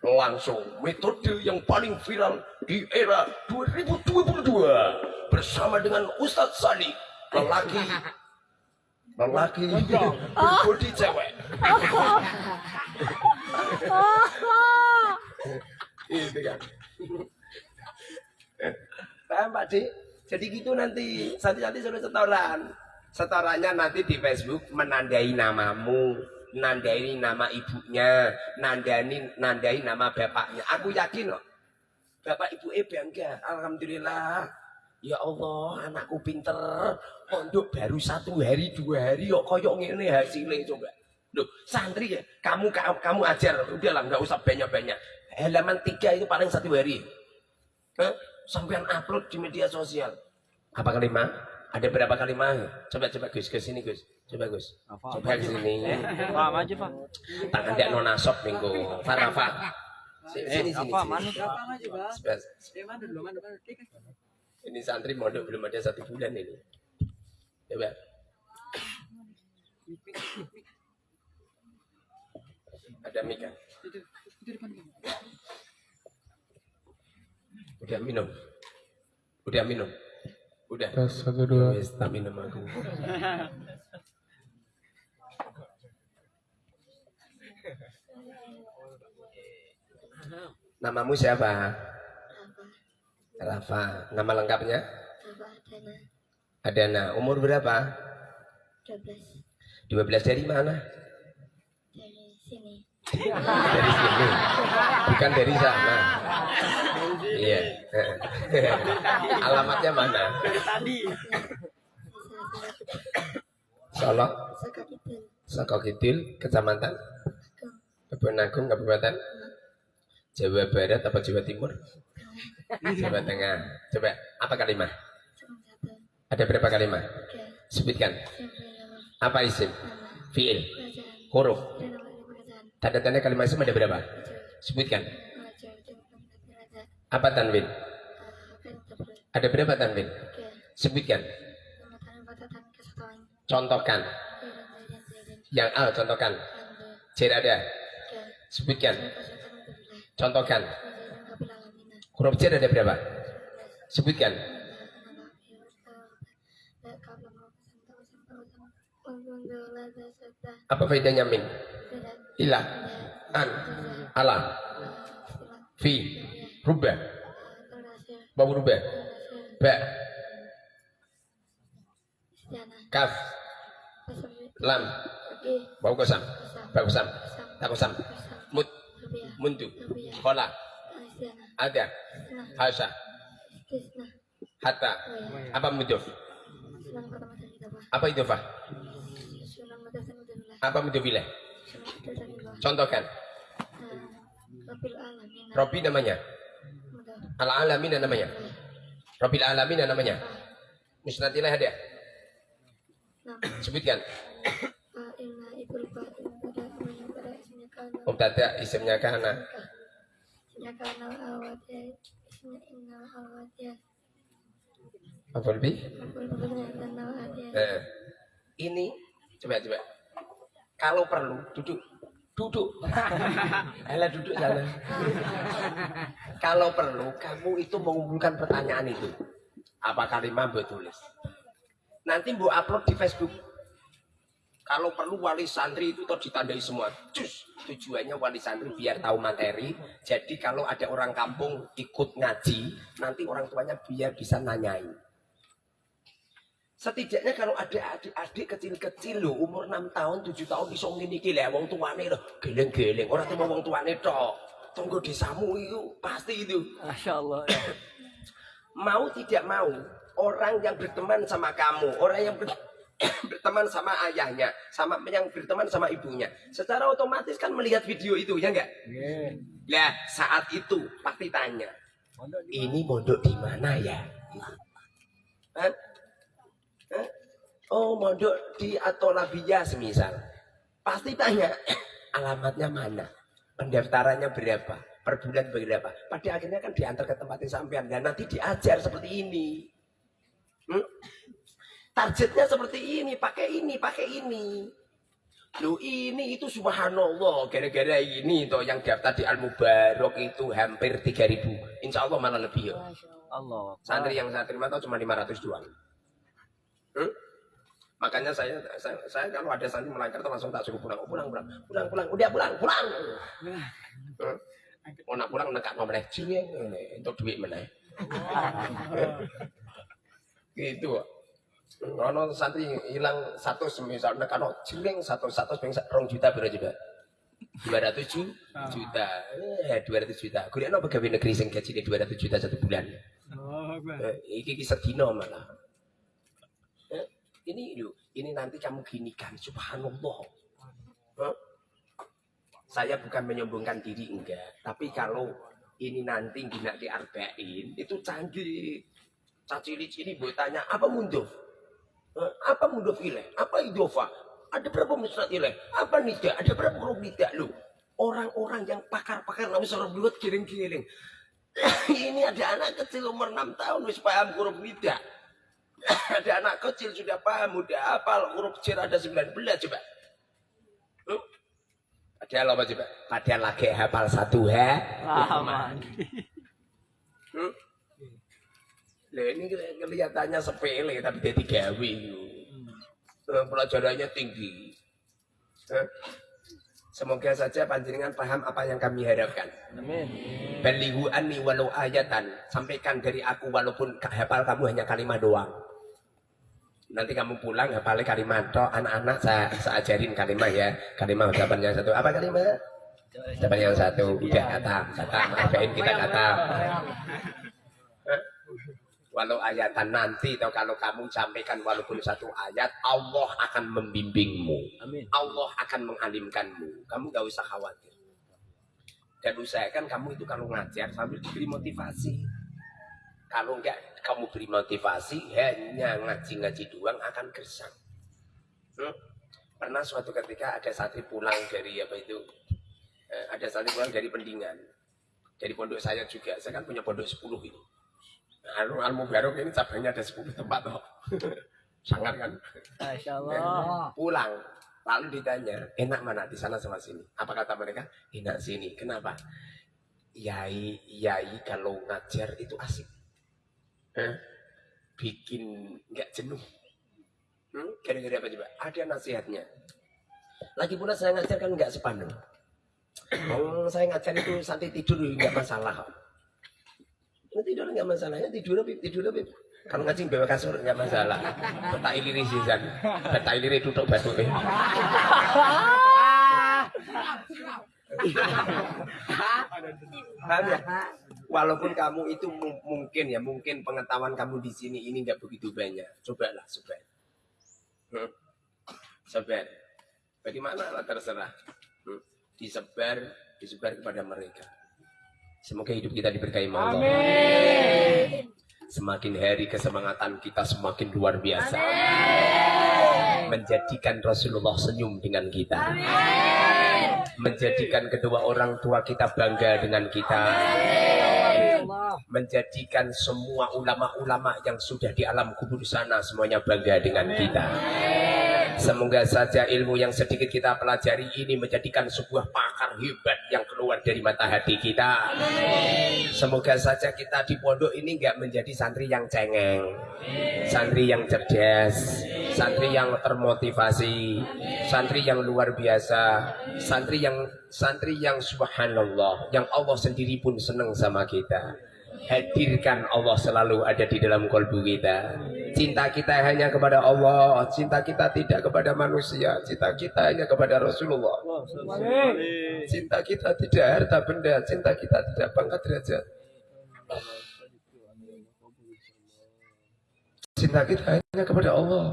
Langsung metode yang paling viral di era 2022 bersama dengan Ustadz Sani lelaki lelaki berbodi cewek. Itu kan. Paham Pak? Jadi gitu nanti, nanti suruh setoran. Setorannya nanti di Facebook menandai namamu, nandai nama ibunya, nandai nandai nama bapaknya. Aku yakin loh. Bapak ibu eh bangga. Alhamdulillah. Ya Allah, anakku pinter. Pondok baru satu hari, dua hari kok koyok ngene hasilnya coba. Loh, santri ya, kamu kamu, ajar, udahlah nggak usah banyak-banyak. Halaman tiga itu paling satu hari. Sampean upload di media sosial. Apa kalimat? Ada berapa kalimat? Coba coba Gus ke sini Gus. Coba Gus. Coba ke sini. Pak, maju, Pak. Tangan dia nona sop minggu. Farafa. Sini sini sini. Apa, Pak, Pak. Eh, mana dulu, mana, mana. Kik, kik. Ini santri mondok belum ada satu bulan ini. Coba. Ada mic kan? Itu, itu depan kamu. Udah minum. Udah minum. Udah. Tes satu dua. Wes, tak minum aku. Namamu siapa? Rafa. Nama lengkapnya? Apa Dana Adana. Umur berapa? 12 12 dari mana? dari sini. Dari sini. Bukan dari sana. Iya. Alamatnya mana? Tadi. Solo, Sekaligus Soko Kidul, Kecamatan Kebun Agung, Kabupaten Jawa Barat apa Jawa Timur? Jawa Tengah. Coba, apa kalimat? Ada berapa kalimat? Sebutkan. Apa isim? Fiil. Huruf. Tanda-tanda kalimat isim ada berapa? Sebutkan. Apa tanwin? Ada berapa tanwin? Sebutkan. Contohkan. Yang A contohkan. C ada. Sebutkan. Contohkan. Huruf C ada berapa? Sebutkan. Apa faedahnya min? Ilah. An. Ala. Fi. Rubah. Bau rubah. Ba. Kaf. Lam. Bau kosam. Ba kosam. Tak kosam. Mut. Muntu. Khola. Ada. Hasya. Hatta. Apa muduf? Apa idofah? Apa mudofilah? Contohkan. Robi namanya. Al alamin namanya. Robil alamin namanya. Musnadilah ada. Sebutkan. Mubtada isimnya kana. Apa lebih? Eh, ini coba coba. Kalau perlu duduk, duduk. Alah duduk sana. Kalau perlu kamu itu mengumpulkan pertanyaan itu. Apa kalimat buat tulis? Nanti bu upload di Facebook. Kalau perlu wali santri itu tuh ditandai semua. Cus, tujuannya wali santri biar tahu materi. Jadi kalau ada orang kampung ikut ngaji, nanti orang tuanya biar bisa nanyain. Setidaknya kalau ada adik-adik kecil-kecil loh, umur 6 tahun, 7 tahun bisa ngene iki lho, wong tuane lho, geleng-geleng. Ora cuma wong tuane tok. Tunggu desamu itu pasti itu. Masya Allah. Mau tidak mau, orang yang berteman sama kamu, orang yang ber- berteman sama ayahnya, sama yang berteman sama ibunya, secara otomatis kan melihat video itu, ya enggak? Lah, saat itu pasti tanya, ini mondok di mana ya? Hah? Oh, mondok di Atolabia semisal. Pasti tanya, alamatnya mana? Pendaftarannya berapa? Per bulan berapa? Pada akhirnya kan diantar ke tempat yang sampean dan nanti diajar seperti ini. Hmm? Targetnya seperti ini, pakai ini, pakai ini. Loh ini itu subhanallah gara-gara ini toh yang daftar di Al Mubarok itu hampir 3000 Insya Allah malah lebih ya. Allah. Santri yang saya terima tahu cuma 500 doang. Hmm? Makanya saya, saya saya kalau ada santri melanggar tuh langsung tak suruh pulang. Oh, pulang, pulang, pulang, pulang, udah pulang, pulang. Mau nak pulang nekat mau meneh jeng untuk duit meneh. gitu. Kalau santri hilang satu semisal nekat no jeng satu satu peng rong juta berapa juga? 200 ju- juta. Eh, 200 juta. Kuliah no pegawai negeri sing gaji 200 juta satu bulan. Eh, iki iki sedino malah. Ini lu, ini nanti kamu ginikan, subhanallah. Eh, Saya bukan menyombongkan diri enggak, tapi kalau ini nanti gina diarbain, itu canggih. Cacilik ini buat tanya, apa mundof? Eh, Apa mundof ilaih? Apa idofa? Ada berapa musnad ilaih? Apa nida? Ada berapa huruf nida lu? Orang-orang yang pakar-pakar nggak bisa buat giling-giling. ini ada anak kecil umur 6 tahun wis paham huruf nida. ada anak kecil sudah paham, udah hafal huruf cer ada 19 coba. Hmm? Padahal apa coba? Padahal lagi hafal satu ha. Aman. Hmm? Ini keli- kelihatannya sepele tapi dia gawe. Eh, Pelajarannya tinggi. Eh, Semoga saja panjenengan paham apa yang kami harapkan. Amin. Balighu anni walau ayatan. Sampaikan dari aku walaupun hafal kamu hanya kalimat doang. Nanti kamu pulang hafal kalimat toh anak-anak saya, saya ajarin kalimat ya. Kalimat ucapan yang satu. Apa kalimat? Ucapan yang satu. Udah kata. Kata. Maafin kita kata. Walau ayatan nanti atau kalau kamu sampaikan walaupun satu ayat, Allah akan membimbingmu. Amin. Allah akan mengalimkanmu. Kamu gak usah khawatir. Dan usahakan kamu itu kalau ngajar sambil diberi motivasi. Kalau enggak kamu beri motivasi, hanya ngaji-ngaji doang akan gersang. Hmm? Pernah suatu ketika ada santri pulang dari apa itu, eh, ada santri pulang dari pendingan. Dari pondok saya juga, saya kan punya pondok 10 itu. Al Al Mubarok ini cabangnya ada 10 tempat toh. Sangat kan? Masya Allah. pulang Lalu ditanya, enak mana di sana sama sini? Apa kata mereka? Enak sini. Kenapa? Yai, yai kalau ngajar itu asik. Bikin nggak jenuh. Hmm? Gara-gara apa coba? Ada nasihatnya. Lagi pula saya ngajar kan nggak sepaneng. Oh, saya ngajar itu santai tidur nggak masalah. Ini tidur nggak masalah ya tidur Bib, tidur Bib. Kalau ngaji bawa kasur nggak masalah. Betak iliri sisan, betak iliri tutup batu. Paham ya? Walaupun kamu itu mu- mungkin ya, mungkin pengetahuan kamu di sini ini nggak begitu banyak. Cobalah, coba. Hmm. Sebar. Bagaimana lah terserah. Hmm. Disebar, disebar kepada mereka. Semoga hidup kita diberkahi Allah. Semakin hari kesemangatan kita semakin luar biasa. Menjadikan Rasulullah senyum dengan kita. Menjadikan kedua orang tua kita bangga dengan kita. Menjadikan semua ulama-ulama yang sudah di alam kubur sana semuanya bangga dengan kita. Semoga saja ilmu yang sedikit kita pelajari ini menjadikan sebuah pakar hebat yang keluar dari mata hati kita. Semoga saja kita di pondok ini nggak menjadi santri yang cengeng, santri yang cerdas, santri yang termotivasi, santri yang luar biasa, santri yang santri yang subhanallah, yang Allah sendiri pun senang sama kita. Hadirkan Allah selalu ada di dalam kolbu kita. Cinta kita hanya kepada Allah, cinta kita tidak kepada manusia, cinta kita hanya kepada Rasulullah. Cinta kita tidak harta benda, cinta kita tidak pangkat derajat. Cinta kita hanya kepada Allah.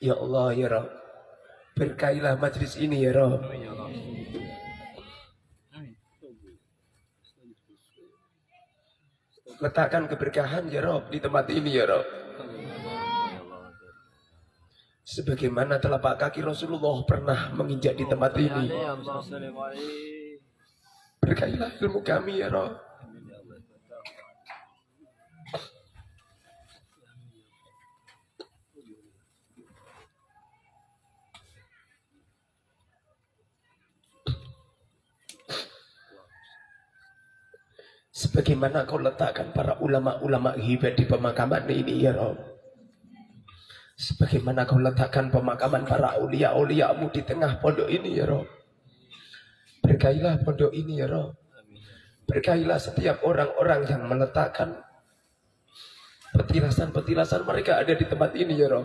Ya Allah ya Rabb. Berkailah majlis ini ya Rabb. Letakkan keberkahan ya Rob di tempat ini ya Rob. Sebagaimana telapak kaki Rasulullah pernah menginjak di tempat ini. Berkailah ilmu kami ya Rob. Sebagaimana kau letakkan para ulama-ulama hebat di pemakaman ini ya Rob. Sebagaimana kau letakkan pemakaman para ulia-uliamu di tengah pondok ini ya Rob. Berkailah pondok ini ya Rob. Berkailah setiap orang-orang yang meletakkan petilasan-petilasan mereka ada di tempat ini ya Rob.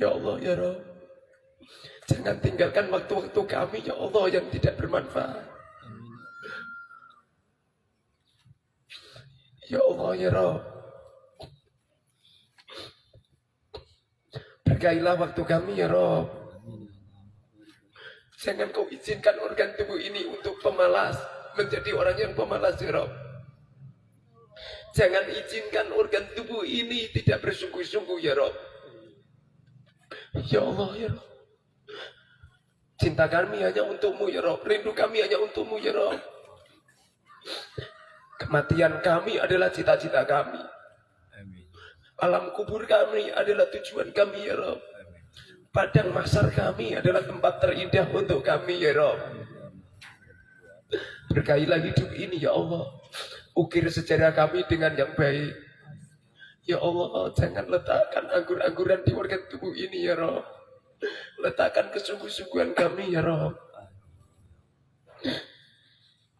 Ya Allah ya Rob. Jangan tinggalkan waktu-waktu kami ya Allah yang tidak bermanfaat. Ya Allah ya Rob. Berkailah waktu kami ya Rob. Jangan kau izinkan organ tubuh ini untuk pemalas. Menjadi orang yang pemalas ya Rob. Jangan izinkan organ tubuh ini tidak bersungguh-sungguh ya Rob. Ya Allah ya Rob. Cinta kami hanya untukmu ya Rob. Rindu kami hanya untukmu ya Rob. Kematian kami adalah cita-cita kami. Alam kubur kami adalah tujuan kami ya Rob. Padang masar kami adalah tempat terindah untuk kami ya Rob. Berkailah hidup ini ya Allah. Ukir sejarah kami dengan yang baik. Ya Allah, jangan letakkan anggur-angguran di organ tubuh ini ya Rob. Letakkan kesungguh-sungguhan kami ya Rob.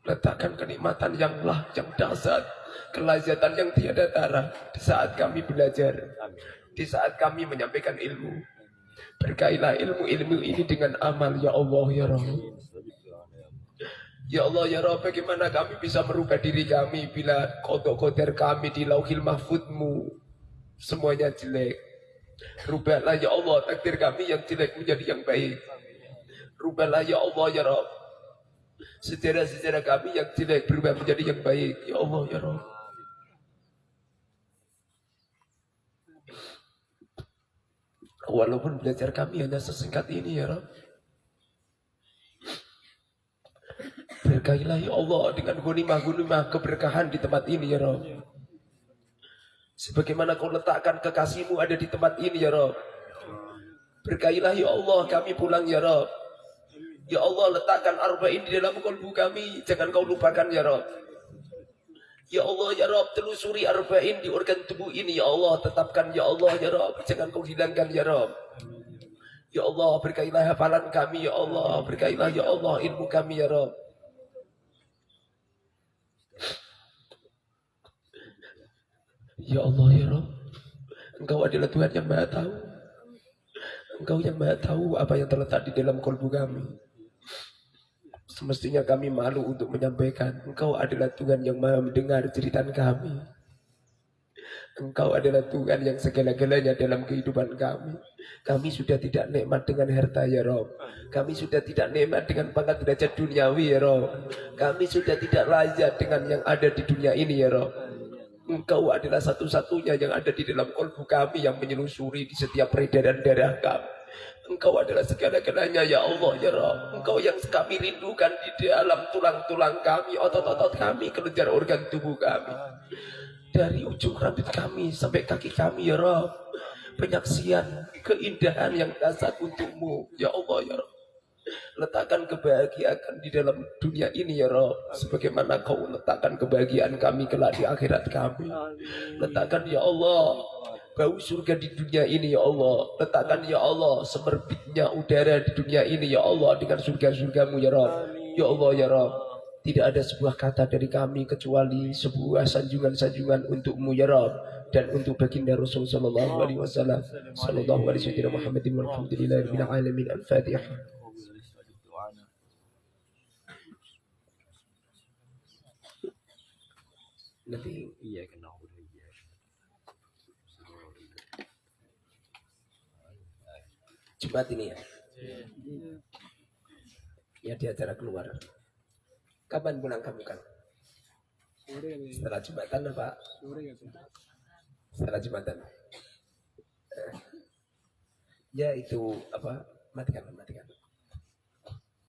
Letakkan kenikmatan yang lah, yang dasar. Kelazatan yang tiada tara. Di saat kami belajar. Di saat kami menyampaikan ilmu. Berkailah ilmu-ilmu ini dengan amal ya Allah ya Rob. Ya Allah ya Rob, bagaimana kami bisa merubah diri kami bila kodok koder kami di lauhil mahfudmu semuanya jelek. Rubahlah ya Allah takdir kami yang jelek menjadi yang baik. Rubahlah ya Allah ya Rob. Sejarah-sejarah kami yang jelek berubah menjadi yang baik. Ya Allah ya Rob. Walaupun belajar kami hanya sesingkat ini ya Rob. Berkahilah ya Allah dengan gunimah-gunimah keberkahan di tempat ini ya Rabb. Sebagaimana kau letakkan kekasihmu ada di tempat ini ya Rob. Berkahilah ya Allah kami pulang ya Rob. Ya Allah letakkan arba'in di dalam kolbu kami. Jangan kau lupakan ya Rob. Ya Allah ya Rob telusuri arba'in di organ tubuh ini ya Allah tetapkan ya Allah ya Rob. Jangan kau hilangkan ya Rob. Ya Allah berkailah hafalan kami ya Allah. Berkailah ya Allah ilmu kami ya Rob. Ya Allah ya Rob. Engkau adalah Tuhan yang maha tahu. Engkau yang maha tahu apa yang terletak di dalam kolbu kami. Semestinya kami malu untuk menyampaikan. Engkau adalah Tuhan yang maha mendengar cerita kami. Engkau adalah Tuhan yang segala-galanya dalam kehidupan kami. Kami sudah tidak nikmat dengan harta ya Rob. Kami sudah tidak nikmat dengan pangkat derajat duniawi ya Rob. Kami sudah tidak layak dengan yang ada di dunia ini ya Rob. Engkau adalah satu-satunya yang ada di dalam kolbu kami yang menyelusuri di setiap peredaran darah kami. Engkau adalah segala-galanya ya Allah ya Rob. Engkau yang kami rindukan di dalam tulang-tulang kami, otot-otot kami, kelenjar organ tubuh kami. Dari ujung rambut kami sampai kaki kami ya Rob. Penyaksian keindahan yang dasar untukmu ya Allah ya Rob. Letakkan kebahagiaan di dalam dunia ini ya Rob. Sebagaimana kau letakkan kebahagiaan kami kelak di akhirat kami. Letakkan ya Allah bau surga di dunia ini ya Allah. Letakkan ya Allah semerbitnya udara di dunia ini ya Allah dengan surga-surgamu ya Rob. Ya Allah ya Rob. Tidak ada sebuah kata dari kami kecuali sebuah sanjungan-sanjungan untukmu ya Rob dan untuk baginda Rasul sallallahu alaihi wasallam sallallahu alaihi wasallam Muhammadin walhamdulillahi rabbil alamin al-fatihah Nanti Iya kena udah iya. Jumat ini ya. Ya di acara keluar. Kapan pulang kamu kan? Setelah Jumatan apa? Setelah Jumatan. Eh. Ya itu apa? Matikan matikan.